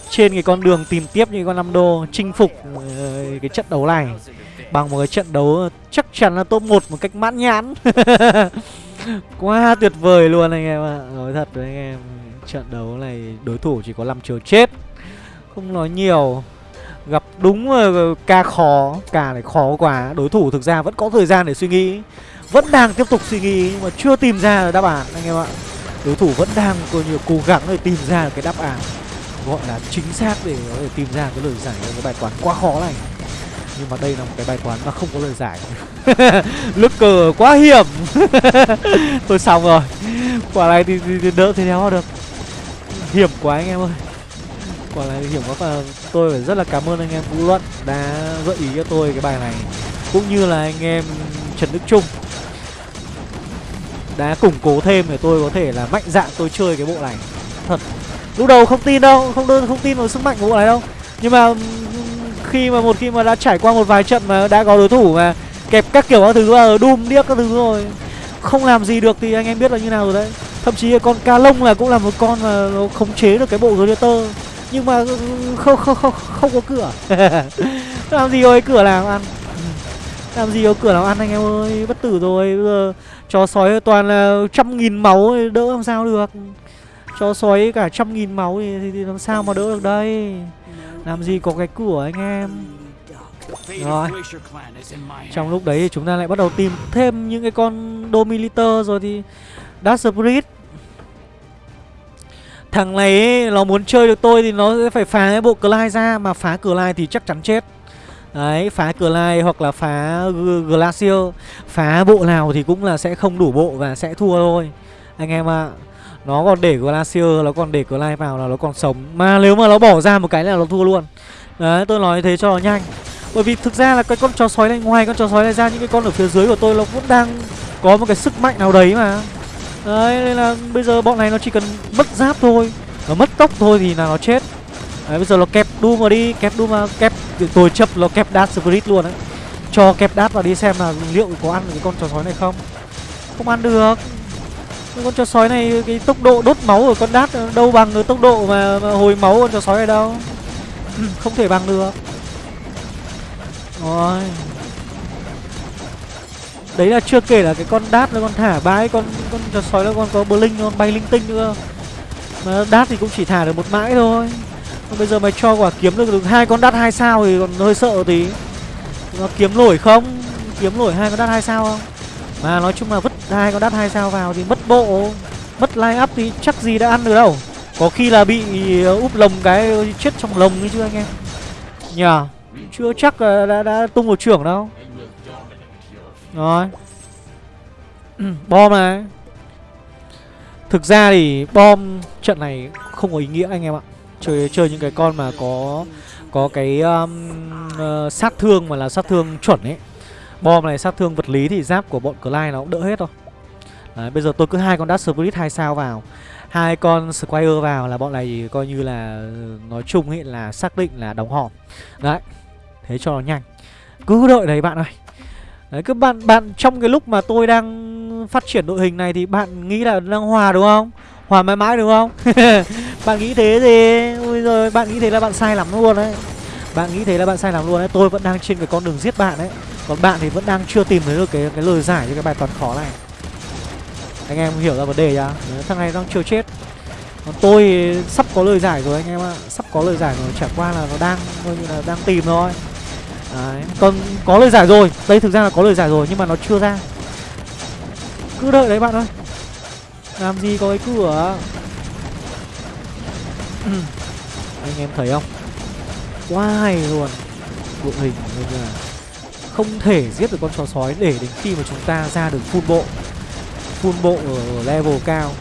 trên cái con đường tìm tiếp những con năm đô chinh phục ờ, cái trận đấu này bằng một cái trận đấu chắc chắn là top 1 một cách mãn nhãn. Quá tuyệt vời luôn anh em ạ. À. nói thật với anh em, trận đấu này đối thủ chỉ có 5 chiều chết. Không nói nhiều gặp đúng ờ, ca khó ca này khó quá. Đối thủ thực ra vẫn có thời gian để suy nghĩ vẫn đang tiếp tục suy nghĩ nhưng mà chưa tìm ra đáp án anh em ạ. Đối thủ vẫn đang coi như cố gắng để tìm ra cái đáp án gọi là chính xác để có thể tìm ra cái lời giải của cái bài toán quá khó này. Nhưng mà đây là một cái bài toán mà không có lời giải. Lướt cờ quá hiểm. Tôi xong rồi. Quả này thì, thì, thì đỡ thế nào được. Hiểm quá anh em ơi quả là hiểm quá và tôi phải rất là cảm ơn anh em vũ luận đã gợi ý cho tôi cái bài này. Cũng như là anh em trần đức trung đã củng cố thêm để tôi có thể là mạnh dạn tôi chơi cái bộ này. Thật, lúc đầu không tin đâu, không đơn, không tin vào sức mạnh của bộ này đâu. Nhưng mà khi mà một, khi mà đã trải qua một vài trận mà đã có đối thủ mà kẹp các kiểu các thứ vào đùm điếc các thứ rồi, không làm gì được thì anh em biết là như nào rồi đấy. Thậm chí con ca lông là cũng là một con mà nó khống chế được cái bộ gladiator nhưng mà không không không không có cửa. Làm gì có cửa làm ăn? Làm gì có cửa làm ăn anh em ơi? Bất tử rồi bây giờ chó sói toàn là trăm nghìn máu đỡ làm sao được? Chó sói cả trăm nghìn máu thì, thì, thì làm sao mà đỡ được đây? Làm gì có cái cửa anh em? Rồi. Trong lúc đấy thì chúng ta lại bắt đầu tìm thêm những cái con Domiliter rồi thì Dark Spirit. Thằng này ấy, nó muốn chơi được tôi thì nó sẽ phải phá cái bộ Clyde ra Mà phá Clyde thì chắc chắn chết. Đấy, phá Clyde hoặc là phá Glacier. Phá bộ nào thì cũng là sẽ không đủ bộ và sẽ thua thôi. Anh em ạ à. Nó còn để Glacier Nó còn để Clyde vào là nó còn sống. Mà nếu mà nó bỏ ra một cái là nó thua luôn. Đấy tôi nói thế cho nó nhanh. Bởi vì thực ra là cái con chó sói này Ngoài con chó sói này ra những cái con ở phía dưới của tôi Nó cũng đang có một cái sức mạnh nào đấy mà. Đấy nên là bây giờ bọn này nó chỉ cần mất giáp thôi. Nó mất tốc thôi thì là nó chết. Đấy bây giờ nó kẹp Doom vào đi Kẹp Doom vào kẹp Tôi chấp nó kẹp Dark Spirit luôn đấy. Cho kẹp Dark vào đi xem là liệu có ăn được cái con chó sói này không. Không ăn được. Con chó sói này cái tốc độ đốt máu của con đát đâu bằng cái tốc độ mà, mà hồi máu con chó sói này đâu. Ừ, không thể bằng được. Rồi đấy là chưa kể là cái con đát nó con thả bãi con con chó sói nó con có blink nó bay linh tinh nữa. Mà đát thì cũng chỉ thả được một mãi thôi. Còn bây giờ mày cho quả kiếm được được hai con đát hai sao thì còn hơi sợ tí. Nó kiếm nổi không? Kiếm nổi hai con đát hai sao không? Mà nói chung là vứt hai con đát hai sao vào thì mất bộ Mất line up thì chắc gì đã ăn được đâu. Có khi là bị ờ, úp lồng cái chết trong lồng ấy chứ anh em. Nhờ Chưa chắc là đã, đã tung một trưởng đâu. Rồi. Bom này. Thực ra thì bom trận này không có ý nghĩa anh em ạ. Chơi chơi những cái con mà có có cái um, uh, sát thương mà là sát thương chuẩn ấy. Bom này sát thương vật lý thì giáp của bọn Clyde nó cũng đỡ hết rồi Đấy, bây giờ tôi cứ hai con Dark Spirit hai sao vào. Hai con Squire vào là bọn này coi như là nói chung ấy là xác định là đóng hòm. Đấy thế cho nó nhanh. Cứ đợi đấy bạn ơi đấy, cứ bạn bạn trong cái lúc mà tôi đang phát triển đội hình này thì bạn nghĩ là đang hòa đúng không? Hòa mãi mãi đúng không? Bạn nghĩ thế thì, ôi rồi bạn nghĩ thế là bạn sai lắm luôn đấy. Bạn nghĩ thế là bạn sai lắm luôn đấy. Tôi vẫn đang trên cái con đường giết bạn đấy. Còn bạn thì vẫn đang chưa tìm thấy được cái cái lời giải cho cái bài toán khó này. Anh em hiểu ra vấn đề chưa thằng này đang chưa chết. Còn tôi sắp có lời giải rồi anh em ạ. Sắp có lời giải rồi, chả qua là nó đang, coi như là đang tìm thôi đấy. Còn có lời giải rồi. Đây thực ra là có lời giải rồi nhưng mà nó chưa ra. Cứ đợi đấy bạn ơi. Làm gì có cái cửa? Anh em thấy không? Quá hay luôn. Đội hình như là không thể giết được con chó sói để đến khi mà chúng ta ra được full bộ. Full bộ ở level cao.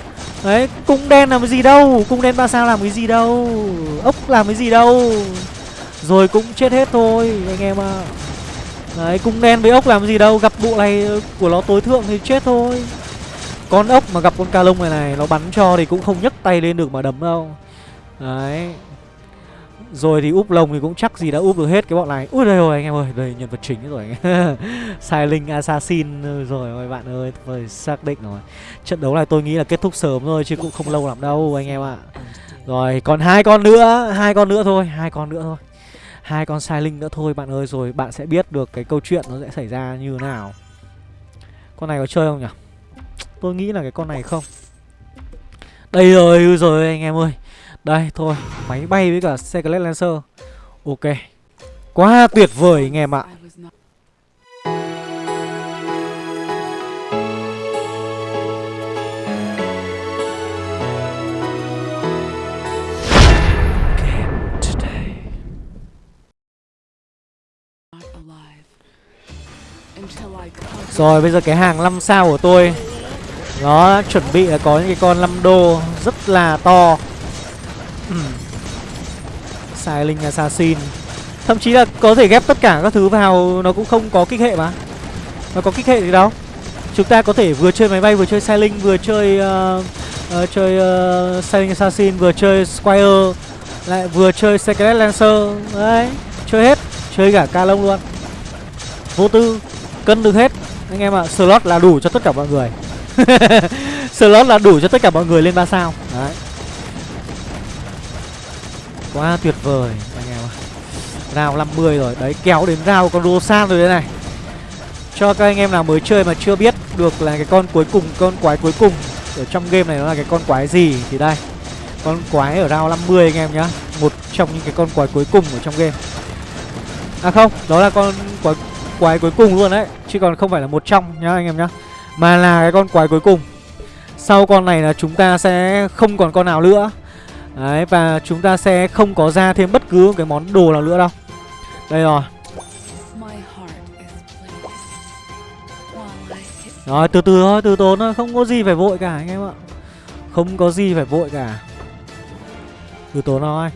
Đấy, cung đen làm cái gì đâu? Cung đen ba sao làm cái gì đâu? Ốc làm cái gì đâu? Rồi cũng chết hết thôi anh em ạ. À. Đấy, cung đen với ốc làm gì đâu Gặp bộ này của nó tối thượng thì chết thôi. Con ốc mà gặp con ca lông này này Nó bắn cho thì cũng không nhấc tay lên được mà đấm đâu. Đấy. Rồi thì úp lồng thì cũng chắc gì đã úp được hết cái bọn này. Ui đây rồi anh em ơi Đây nhân vật chính rồi. Sai Linh Assassin ừ, rồi ơi bạn ơi Tôi xác định rồi. Trận đấu này tôi nghĩ là kết thúc sớm thôi Chứ cũng không lâu lắm đâu anh em ạ. Rồi còn hai con nữa hai con nữa thôi hai con nữa thôi hai con sai linh nữa thôi, bạn ơi, Rồi bạn sẽ biết được cái câu chuyện nó sẽ xảy ra như thế nào. Con này có chơi không nhỉ? Tôi nghĩ là cái con này không. Đây rồi rồi anh em ơi. Đây, thôi, Máy bay với cả Secret Lancer. Ok. Quá tuyệt vời, anh em ạ. Rồi bây giờ cái hàng 5 sao của tôi Nó chuẩn bị là có những cái con 5 đô rất là to. Sai Linh Assassin. Thậm chí là có thể ghép tất cả các thứ vào Nó cũng không có kích hệ mà. Nó có kích hệ gì đâu. Chúng ta có thể vừa chơi máy bay vừa chơi Sai Linh Vừa chơi uh, uh, chơi uh, Sai Linh Assassin Vừa chơi Squire Lại vừa chơi Secret Lancer. Đấy Chơi hết. Chơi cả ca lông luôn. Vô tư Cân được hết. Anh em ạ à, Slot là đủ cho tất cả mọi người. Slot là đủ cho tất cả mọi người lên 3 sao. Đấy. Quá tuyệt vời anh em ạ. Rào 50 rồi. Đấy kéo đến rào con Rosan rồi đấy này. Cho các anh em nào mới chơi mà chưa biết được là cái con cuối cùng Con quái cuối cùng Ở trong game này nó là cái con quái gì Thì đây. Con quái ở rào 50 anh em nhá. Một trong những cái con quái cuối cùng ở trong game. À không Đó là con quái, quái cuối cùng luôn đấy. Chứ còn không phải là một trong nhá anh em nhá Mà là cái con quái cuối cùng. Sau con này là chúng ta sẽ không còn con nào nữa. Đấy và chúng ta sẽ không có ra thêm bất cứ cái món đồ nào nữa đâu. Đây rồi. Rồi từ từ thôi, từ tốn thôi, không có gì phải vội cả anh em ạ. Không có gì phải vội cả. Từ tốn thôi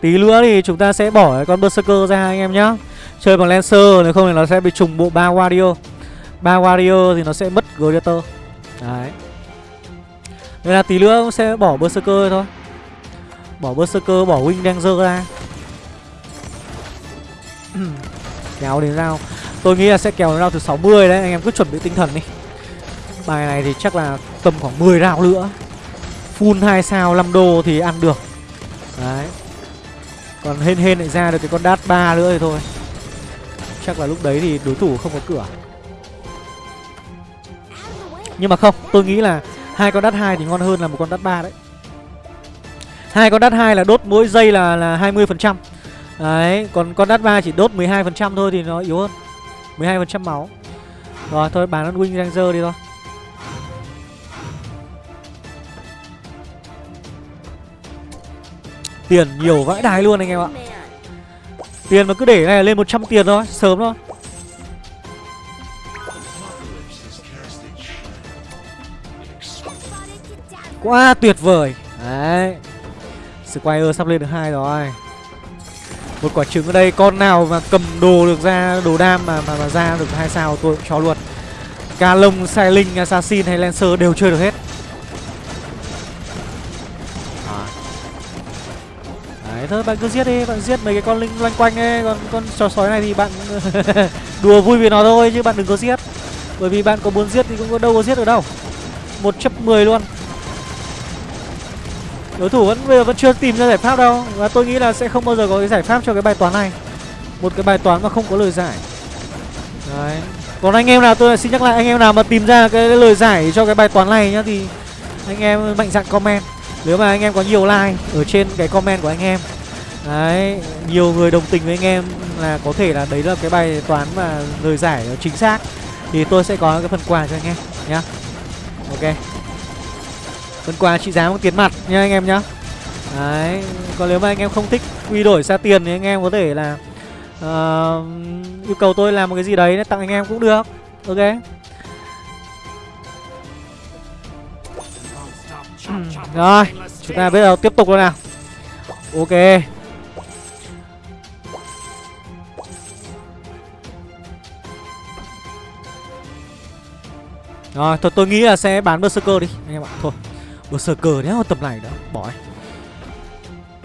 Tí nữa thì chúng ta sẽ bỏ con Berserker ra anh em nhá. Chơi bằng Lancer nếu không thì nó sẽ bị trùng bộ ba Warrior. Ba Warrior thì nó sẽ mất Gladiator Đấy. Nên là tí nữa sẽ bỏ Berserker thôi. Bỏ Berserker, bỏ Wing Danger ra. Kéo đến rao Tôi nghĩ là sẽ kéo đến rao từ 60 đấy. Anh em cứ chuẩn bị tinh thần đi. Bài này thì chắc là tầm khoảng 10 rao nữa. Full 2 sao 5 đô thì ăn được. Đấy. Còn hên hên lại ra được cái con đát 3 nữa thì thôi. Chắc là lúc đấy thì đối thủ không có cửa. Nhưng mà không, Tôi nghĩ là hai con đát hai thì ngon hơn là một con đát ba đấy. Hai con đát hai là đốt mỗi giây là là hai mươi phần trăm. Đấy, còn con đát ba chỉ đốt 12 phần trăm thôi thì nó yếu hơn. 12 phần trăm máu. Rồi, thôi, bán con wing ranger đi thôi. Tiền nhiều vãi đài luôn anh em ạ. Tiền mà cứ để này lên 100 tiền thôi sớm thôi. Quá tuyệt vời. Đấy. Squire sắp lên được hai rồi. Một quả trứng ở đây Con nào mà cầm đồ được ra Đồ đam mà mà, mà ra được hai sao tôi cũng cho luôn. Ca lông, sai linh, assassin hay lancer đều chơi được hết. Thôi, bạn cứ giết đi, Bạn giết mấy cái con linh loanh quanh ấy Còn con chó sói này thì bạn Đùa vui với nó thôi chứ bạn đừng có giết. Bởi vì bạn có muốn giết thì cũng có đâu có giết được đâu. Một chấp mười luôn. Đối thủ vẫn, bây giờ vẫn chưa tìm ra giải pháp đâu. Và tôi nghĩ là sẽ không bao giờ có cái giải pháp cho cái bài toán này. Một cái bài toán mà không có lời giải. Đấy. Còn anh em nào, tôi xin nhắc lại, anh em nào mà tìm ra cái lời giải cho cái bài toán này nhá thì anh em mạnh dạn comment nếu mà anh em có nhiều like ở trên cái comment của anh em đấy nhiều người đồng tình với anh em là có thể là đấy là cái bài toán mà lời giải chính xác thì tôi sẽ có cái phần quà cho anh em nhá. Ok. Phần quà trị giá bằng tiền mặt nha anh em nhá. Đấy còn nếu mà anh em không thích quy đổi ra tiền thì anh em có thể là uh, yêu cầu tôi làm một cái gì đấy để tặng anh em cũng được. Ok. Rồi, Chúng ta bây giờ tiếp tục luôn nào. Ok. Rồi, thôi, tôi nghĩ là sẽ bán Berserker đi, Anh em ạ. Thôi, Berserker đéo tầm này đó Bỏ ấy.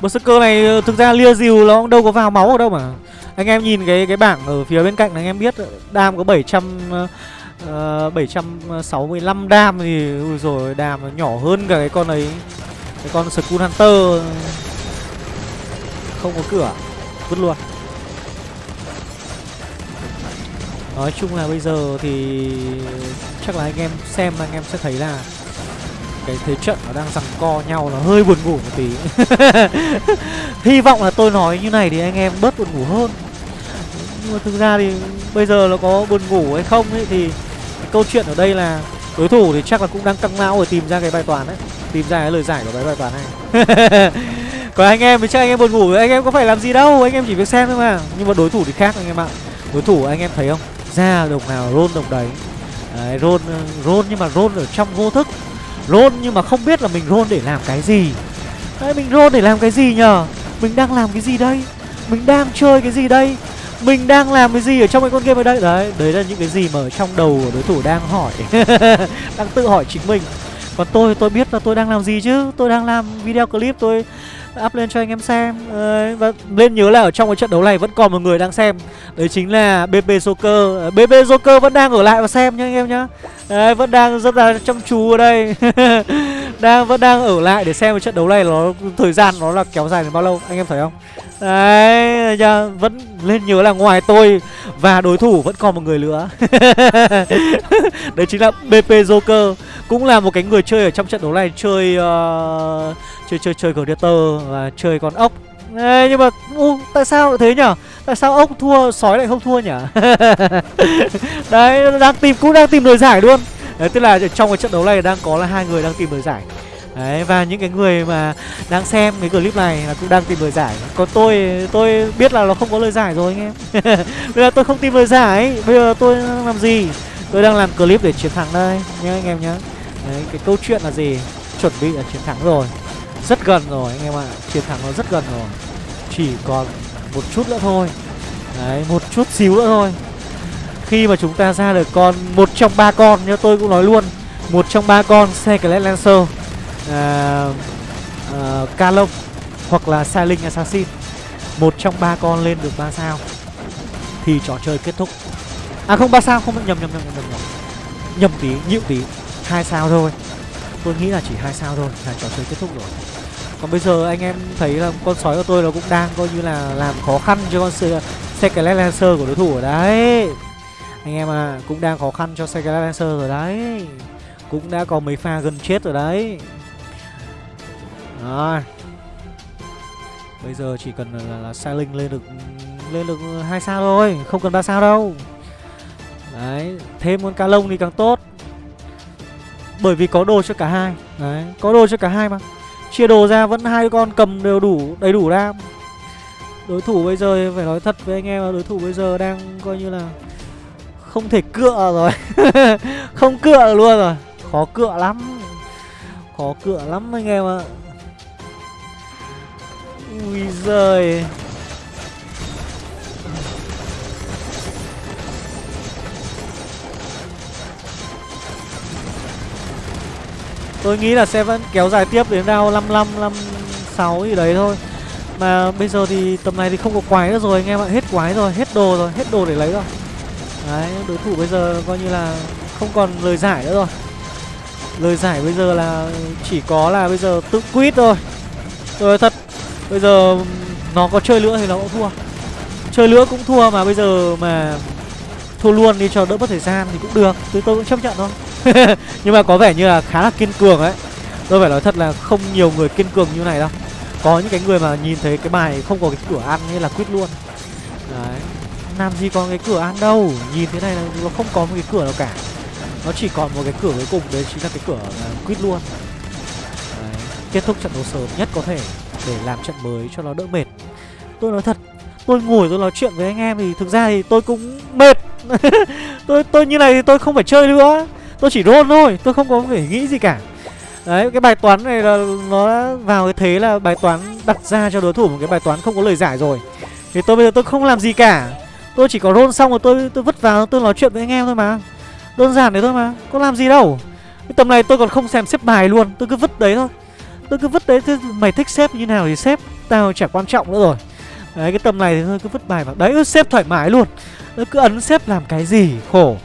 Berserker này ờ, thực ra lia dìu nó cũng đâu có vào máu ở đâu mà. Anh em nhìn cái cái bảng ở phía bên cạnh này, anh em biết ờ, Đam có 700 Ờ, uh, 765 đam thì ui rồi đam nó nhỏ hơn cả cái con ấy. Cái con Skull Hunter. Không có cửa. Vứt luôn. Nói chung là bây giờ thì chắc là anh em xem anh em sẽ thấy là cái thế trận nó đang giằng co nhau nó hơi buồn ngủ một tí. Hy vọng là tôi nói như này thì anh em bớt buồn ngủ hơn. Nhưng mà thực ra thì bây giờ nó có buồn ngủ hay không ấy thì câu chuyện ở đây là đối thủ thì chắc là cũng đang căng não để tìm ra cái bài toán đấy. Tìm ra cái lời giải của cái bài toán này. Còn anh em thì chắc anh em buồn ngủ anh em có phải làm gì đâu, anh em chỉ việc xem thôi mà. Nhưng mà đối thủ thì khác anh em ạ. Đối thủ anh em thấy không? Ra đồng nào rôn đồng đấy. Đấy, rôn ờ, rôn nhưng mà rôn ở trong vô thức. Rôn nhưng mà không biết là mình rôn để làm cái gì. Đấy, mình rôn để làm cái gì nhở mình đang làm cái gì đây? Mình đang chơi cái gì đây? Mình đang làm cái gì ở trong cái con game ở đây? Đấy đấy là những cái gì mà ở trong đầu của đối thủ đang hỏi. Đang tự hỏi chính mình. Còn tôi tôi biết là tôi đang làm gì chứ? Tôi đang làm video clip, tôi up lên cho anh em xem. Đấy, và nên nhớ là ở trong cái trận đấu này vẫn còn một người đang xem. Đấy chính là bp joker. Ờ, bp joker vẫn đang ở lại và xem nhá anh em nhá. Đấy, vẫn đang rất là chăm chú ở đây. Đang vẫn đang ở lại để xem cái trận đấu này nó thời gian nó là kéo dài đến bao lâu anh em thấy không? Đấy nhá vẫn lên nhớ là ngoài tôi và đối thủ vẫn còn một người nữa. Đấy chính là bp joker cũng là một cái người chơi ở trong trận đấu này chơi uh, chơi chơi chơi gladiator và chơi con ốc. Ê, nhưng mà u, tại sao thế nhở? Tại sao ốc thua sói lại không thua nhở? Đấy đang tìm cũng đang tìm lời giải luôn. Đấy tức là trong cái trận đấu này đang có là hai người đang tìm lời giải. Đấy, và những cái người mà đang xem cái clip này là cũng đang tìm lời giải. Còn tôi, tôi biết là nó không có lời giải rồi anh em. Bây giờ tôi không tìm lời giải, bây giờ tôi đang làm gì? Tôi đang làm clip để chiến thắng đây. Nhá anh em nhá Đấy, cái câu chuyện là gì? Chuẩn bị là chiến thắng rồi. Rất gần rồi anh em ạ. À. Chiến thắng nó rất gần rồi. Chỉ còn một chút nữa thôi. Đấy, một chút xíu nữa thôi. Khi mà chúng ta ra được con một trong ba con như tôi cũng nói luôn một trong ba con Secret Lancer à, à, Calong hoặc là Silent Assassin một trong ba con lên được ba sao thì trò chơi kết thúc. À không ba sao không nhầm nhầm nhầm nhầm nhầm. Nhầm tí nhịu tí hai sao thôi. Tôi nghĩ là chỉ hai sao thôi là trò chơi kết thúc rồi. Còn bây giờ anh em thấy là con sói của tôi nó cũng đang coi như là làm khó khăn cho con Secret Lancer của đối thủ ở đấy. Anh em à cũng đang khó khăn cho Secret Lancer rồi đấy. Cũng đã có mấy pha gần chết rồi đấy. Rồi. Bây giờ chỉ cần là, là, linh lên được lên được hai sao thôi không cần ba sao đâu. Đấy thêm con cá lông thì càng tốt bởi vì có đồ cho cả hai. Đấy, có đồ cho cả hai mà. Chia đồ ra, vẫn hai con cầm đều đủ, đầy đủ đam. Đối thủ bây giờ, phải nói thật với anh em là đối thủ bây giờ đang coi như là không thể cựa rồi. Không cựa luôn rồi. Khó cựa lắm. Khó cựa lắm anh em ạ. Ui giời. Tôi nghĩ là sẽ vẫn kéo dài tiếp đến round 55, 56 gì đấy thôi. Mà bây giờ thì tầm này thì không có quái nữa rồi anh em ạ. Hết quái rồi, hết đồ rồi, hết đồ để lấy rồi. Đấy, đối thủ bây giờ coi như là không còn lời giải nữa rồi. Lời giải bây giờ là chỉ có là bây giờ tự quýt thôi. Tôi nói thật. Bây giờ nó có chơi nữa thì nó cũng thua. Chơi nữa cũng thua mà bây giờ mà Thua luôn đi cho đỡ mất thời gian thì cũng được Tôi tôi cũng chấp nhận thôi. Nhưng mà có vẻ như là khá là kiên cường ấy. Tôi phải nói thật là không nhiều người kiên cường như này đâu. Có những cái người mà nhìn thấy cái bài không có cái cửa ăn như là quýt luôn. Đấy. Làm gì có cái cửa ăn đâu, Nhìn thế này là nó không có một cái cửa nào cả. Nó chỉ còn một cái cửa cuối cùng Đấy chính là cái cửa là quýt luôn. Đấy. Kết thúc trận đấu sớm nhất có thể Để làm trận mới cho nó đỡ mệt. Tôi nói thật, Tôi ngồi tôi nói chuyện với anh em thì thực ra thì tôi cũng mệt. tôi tôi như này thì tôi không phải chơi nữa tôi chỉ roll thôi tôi không có phải nghĩ gì cả Đấy, cái bài toán này là nó đã vào cái thế là bài toán đặt ra cho đối thủ một cái bài toán không có lời giải rồi. Thì tôi bây giờ tôi không làm gì cả. Tôi chỉ có roll xong rồi tôi tôi vứt vào tôi nói chuyện với anh em thôi mà. Đơn giản đấy thôi mà, có làm gì đâu. Cái tầm này tôi còn không xem xếp bài luôn, tôi cứ vứt đấy thôi. Tôi cứ vứt đấy, thế mày thích xếp như nào thì xếp, tao chả quan trọng nữa rồi. Đấy, cái tầm này thì thôi cứ vứt bài vào. Đấy, xếp thoải mái luôn. Cứ ấn xếp làm cái gì, khổ.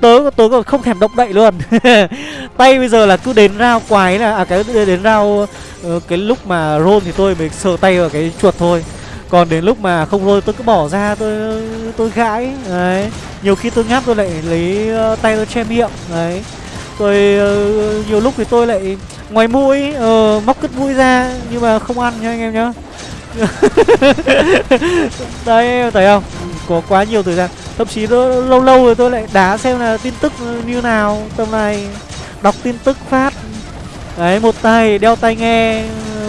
Tớ tớ còn không thèm động đậy luôn. Tay bây giờ là cứ đến rao quái là à cái đến rao ờ, cái lúc mà roll thì tôi mới sờ tay vào cái chuột thôi. Còn đến lúc mà không roll tôi cứ bỏ ra tôi tôi gãi. Đấy. Nhiều khi tôi ngáp tôi lại lấy uh, tay tôi che miệng. Đấy. Rồi uh, nhiều lúc thì tôi lại ngoài mũi uh, móc cất mũi ra nhưng mà không ăn nha anh em nhá. Đấy thấy không? Có quá nhiều thời gian. Thậm chí lâu lâu rồi tôi lại đá xem là tin tức như nào tầm này đọc tin tức phát. Đấy một tay đeo tai nghe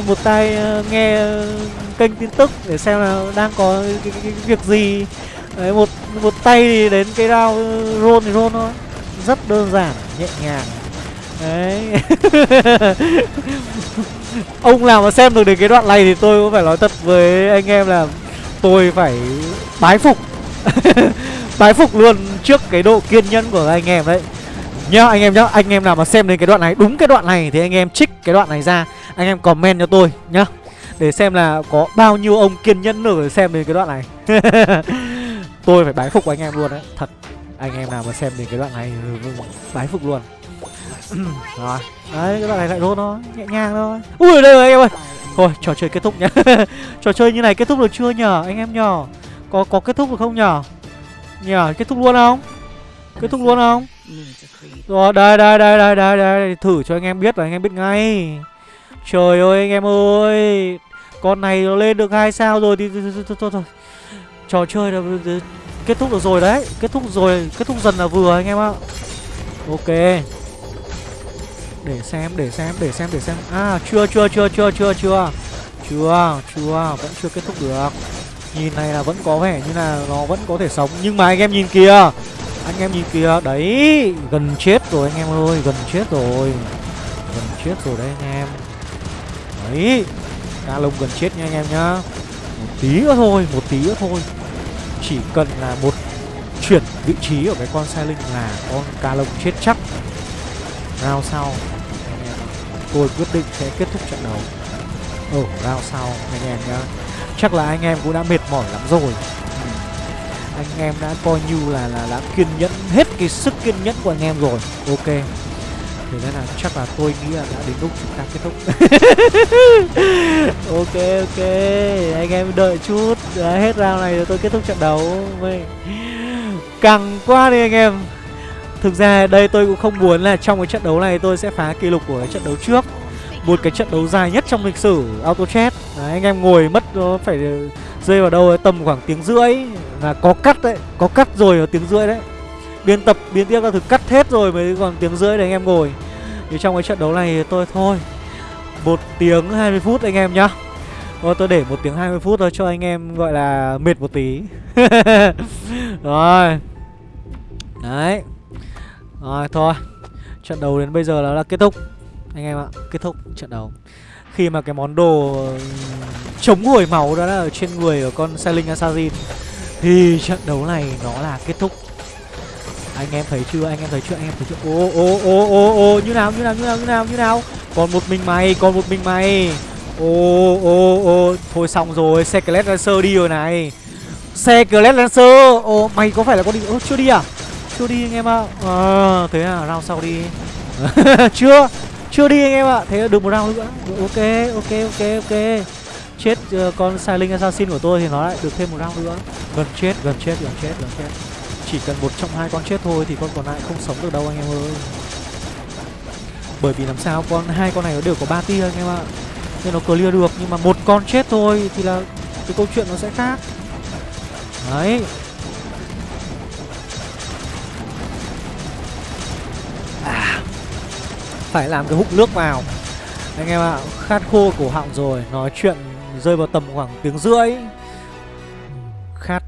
một tay ờ, nghe kênh tin tức để xem là đang có cái, cái, cái việc gì. Đấy một một tay thì đến cái rau ờ, roll thì roll thôi. Rất đơn giản nhẹ nhàng. Đấy. Ông nào mà xem được đến cái đoạn này thì tôi cũng phải nói thật với anh em là tôi phải bái phục. Bái phục luôn trước cái độ kiên nhẫn của anh em đấy. Nhá, anh em nhá, anh em nào mà xem đến cái đoạn này, đúng cái đoạn này thì anh em trích cái đoạn này ra, anh em comment cho tôi nhá. Để xem là có bao nhiêu ông kiên nhẫn nữa để xem đến cái đoạn này. Tôi phải bái phục anh em luôn đấy, thật. Anh em nào mà xem đến cái đoạn này bái phục luôn. Rồi, đấy, cái đoạn này lại rốt thôi nhẹ nhàng thôi. Ui, đây rồi, anh em ơi thôi, trò chơi kết thúc nhá. Trò chơi như này kết thúc được chưa nhở, anh em nhở? Có có kết thúc được không nhở? Nhở, kết thúc luôn không? Kết thúc luôn không? Rồi, đây đây đây đây đây đây thử cho anh em biết là anh em biết ngay. Trời ơi, anh em ơi. Con này nó lên được hai sao rồi, thì thôi thôi. Trò chơi là kết thúc được rồi đấy. Kết thúc rồi, kết thúc dần là vừa anh em ạ. Ok. Để xem, để xem, để xem, để xem. À, chưa, chưa, chưa, chưa, chưa, chưa. Chưa, chưa, vẫn chưa kết thúc được. Nhìn này là vẫn có vẻ như là nó vẫn có thể sống. Nhưng mà anh em nhìn kìa. Anh em nhìn kìa, đấy Gần chết rồi anh em ơi, gần chết rồi. Gần chết rồi đấy anh em. Đấy Cá lông gần chết nha anh em nhá. Một tí nữa thôi, một tí nữa thôi. Chỉ cần là một chuyển vị trí của cái con xe linh là con cá lông chết chắc. Nào sau. Tôi quyết định sẽ kết thúc trận đấu. Ở rao sau anh em nhá. Chắc là anh em cũng đã mệt mỏi lắm rồi. Ừ. anh em đã coi như là là, đã kiên nhẫn, hết cái sức kiên nhẫn của anh em rồi. Ok. Thế nên là chắc là tôi nghĩ là đã đến lúc chúng ta kết thúc. Ok ok. Anh em đợi chút. Đã hết round này rồi, tôi kết thúc trận đấu. Mày... căng quá đi anh em thực ra đây tôi cũng không muốn là trong cái trận đấu này tôi sẽ phá kỷ lục của cái trận đấu trước. Một cái trận đấu dài nhất trong lịch sử auto chat đấy, anh em ngồi mất nó phải rơi vào đâu tầm khoảng tiếng rưỡi. Là có cắt đấy có cắt rồi ở tiếng rưỡi đấy. Biên tập biên tiếp các thứ cắt hết rồi mới còn tiếng rưỡi để anh em ngồi. Thì trong cái trận đấu này tôi thôi. Một tiếng 20 phút anh em nhá. Thôi tôi để một tiếng 20 phút thôi cho anh em gọi là mệt một tí. Rồi. Đấy. Rồi, thôi. Trận đấu đến bây giờ là đã kết thúc. Anh em ạ, kết thúc trận đấu. Khi mà cái món đồ ừ, chống hồi máu đó là ở trên người của con Sailing Assassin, thì trận đấu này nó là kết thúc. Anh em thấy chưa? Anh em thấy chưa? Anh em thấy chưa? Ô ô ô ô ô như nào như nào như nào như nào như nào? Còn một mình mày, còn một mình mày. Ô ô ô thôi xong rồi. Xe Skelet Lancer đi rồi này. Xe Skelet Lancer. Ô mày có phải là con đi ô chưa đi à? Chưa đi anh em ạ. À, thế à round sau đi. Chưa chưa đi anh em ạ. Thế là được một round nữa. Ok ok ok ok. Chết uh, con Silent Assassin của tôi thì nó lại được thêm một round nữa. Gần chết gần chết gần chết gần chết. Chỉ cần một trong hai con chết thôi thì con còn lại không sống được đâu anh em ơi. Bởi vì làm sao con hai con này nó đều có ba tia anh em ạ. Nên nó clear được nhưng mà một con chết thôi thì là cái câu chuyện nó sẽ khác. Đấy. Phải làm cái hút nước vào anh em ạ khát khô cổ họng rồi nói chuyện rơi vào tầm khoảng tiếng rưỡi khát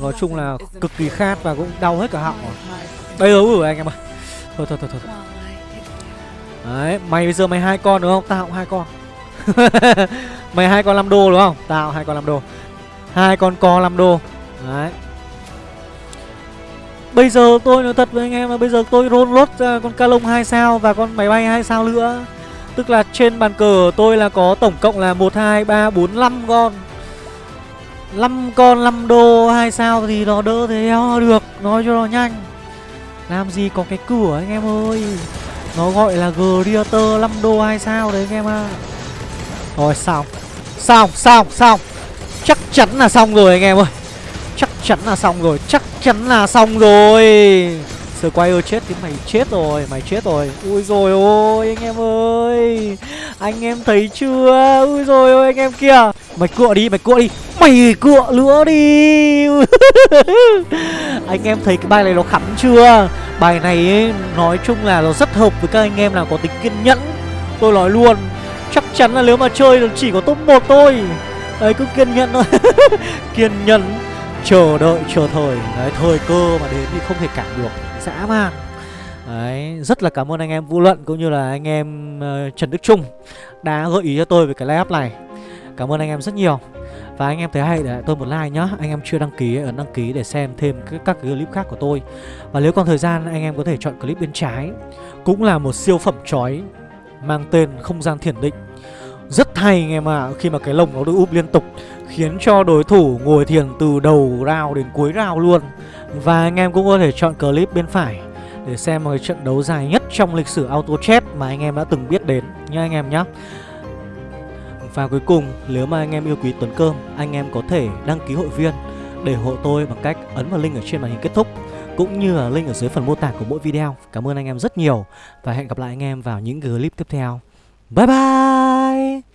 nói chung là cực kỳ khát và cũng đau hết cả họng đây rồi anh em ơi thôi thôi thôi thôi Đấy, mày bây giờ mày hai con đúng không? Tao cũng hai con. mày hai con 5 đô đúng không? Tao hai con 5 đô. Hai con co 5 đô. Đấy. Bây giờ tôi nói thật với anh em là bây giờ tôi roll lốt ra con Calong 2 sao và con máy bay 2 sao nữa. Tức là trên bàn cờ tôi là có tổng cộng là 1 2 3 4 5 con. 5 con 5 đô 2 sao thì nó đỡ thế được, nói cho nó nhanh. Làm gì có cái cửa anh em ơi. Nó gọi là Greater 5 đô 2 sao đấy anh em ạ. À. Rồi xong. Xong, xong, xong. Chắc chắn là xong rồi anh em ơi. Chắn là xong rồi, chắc chắn là xong rồi. Squire chết thì mày chết rồi, mày chết rồi. Ui rồi ôi anh em ơi. Anh em thấy chưa? Ui rồi ôi anh em kia. Mày cựa đi, mày cựa đi. Mày cựa nữa đi. anh em thấy cái bài này nó khắn chưa? Bài này ấy, nói chung là nó rất hợp với các anh em nào có tính kiên nhẫn. Tôi nói luôn, chắc chắn là nếu mà chơi thì chỉ có top 1 thôi. Đấy cứ kiên nhẫn thôi. kiên nhẫn chờ đợi chờ thời. Đấy thời cơ mà đến thì không thể cản được. Dã man. Đấy rất là cảm ơn anh em vũ luận cũng như là anh em uh, trần đức trung đã gợi ý cho tôi về cái live này. Cảm ơn anh em rất nhiều. Và anh em thấy hay để tôi một like nhá. Anh em chưa đăng ký ấn đăng ký để xem thêm các, các clip khác của tôi. Và nếu còn thời gian anh em có thể chọn clip bên trái. Cũng là một siêu phẩm chói Mang tên không gian thiền định. Rất hay anh em ạ à, Khi mà cái lồng nó được úp liên tục. Khiến cho đối thủ ngồi thiền từ đầu rào đến cuối rào luôn Và anh em cũng có thể chọn clip bên phải Để xem một cái trận đấu dài nhất trong lịch sử auto chess mà anh em đã từng biết đến nha anh em nhé và cuối cùng, nếu mà anh em yêu quý Tuấn Cơm, anh em có thể đăng ký hội viên để hộ tôi bằng cách ấn vào link ở trên màn hình kết thúc cũng như là link ở dưới phần mô tả của mỗi video. Cảm ơn anh em rất nhiều và hẹn gặp lại anh em vào những clip tiếp theo. Bye bye!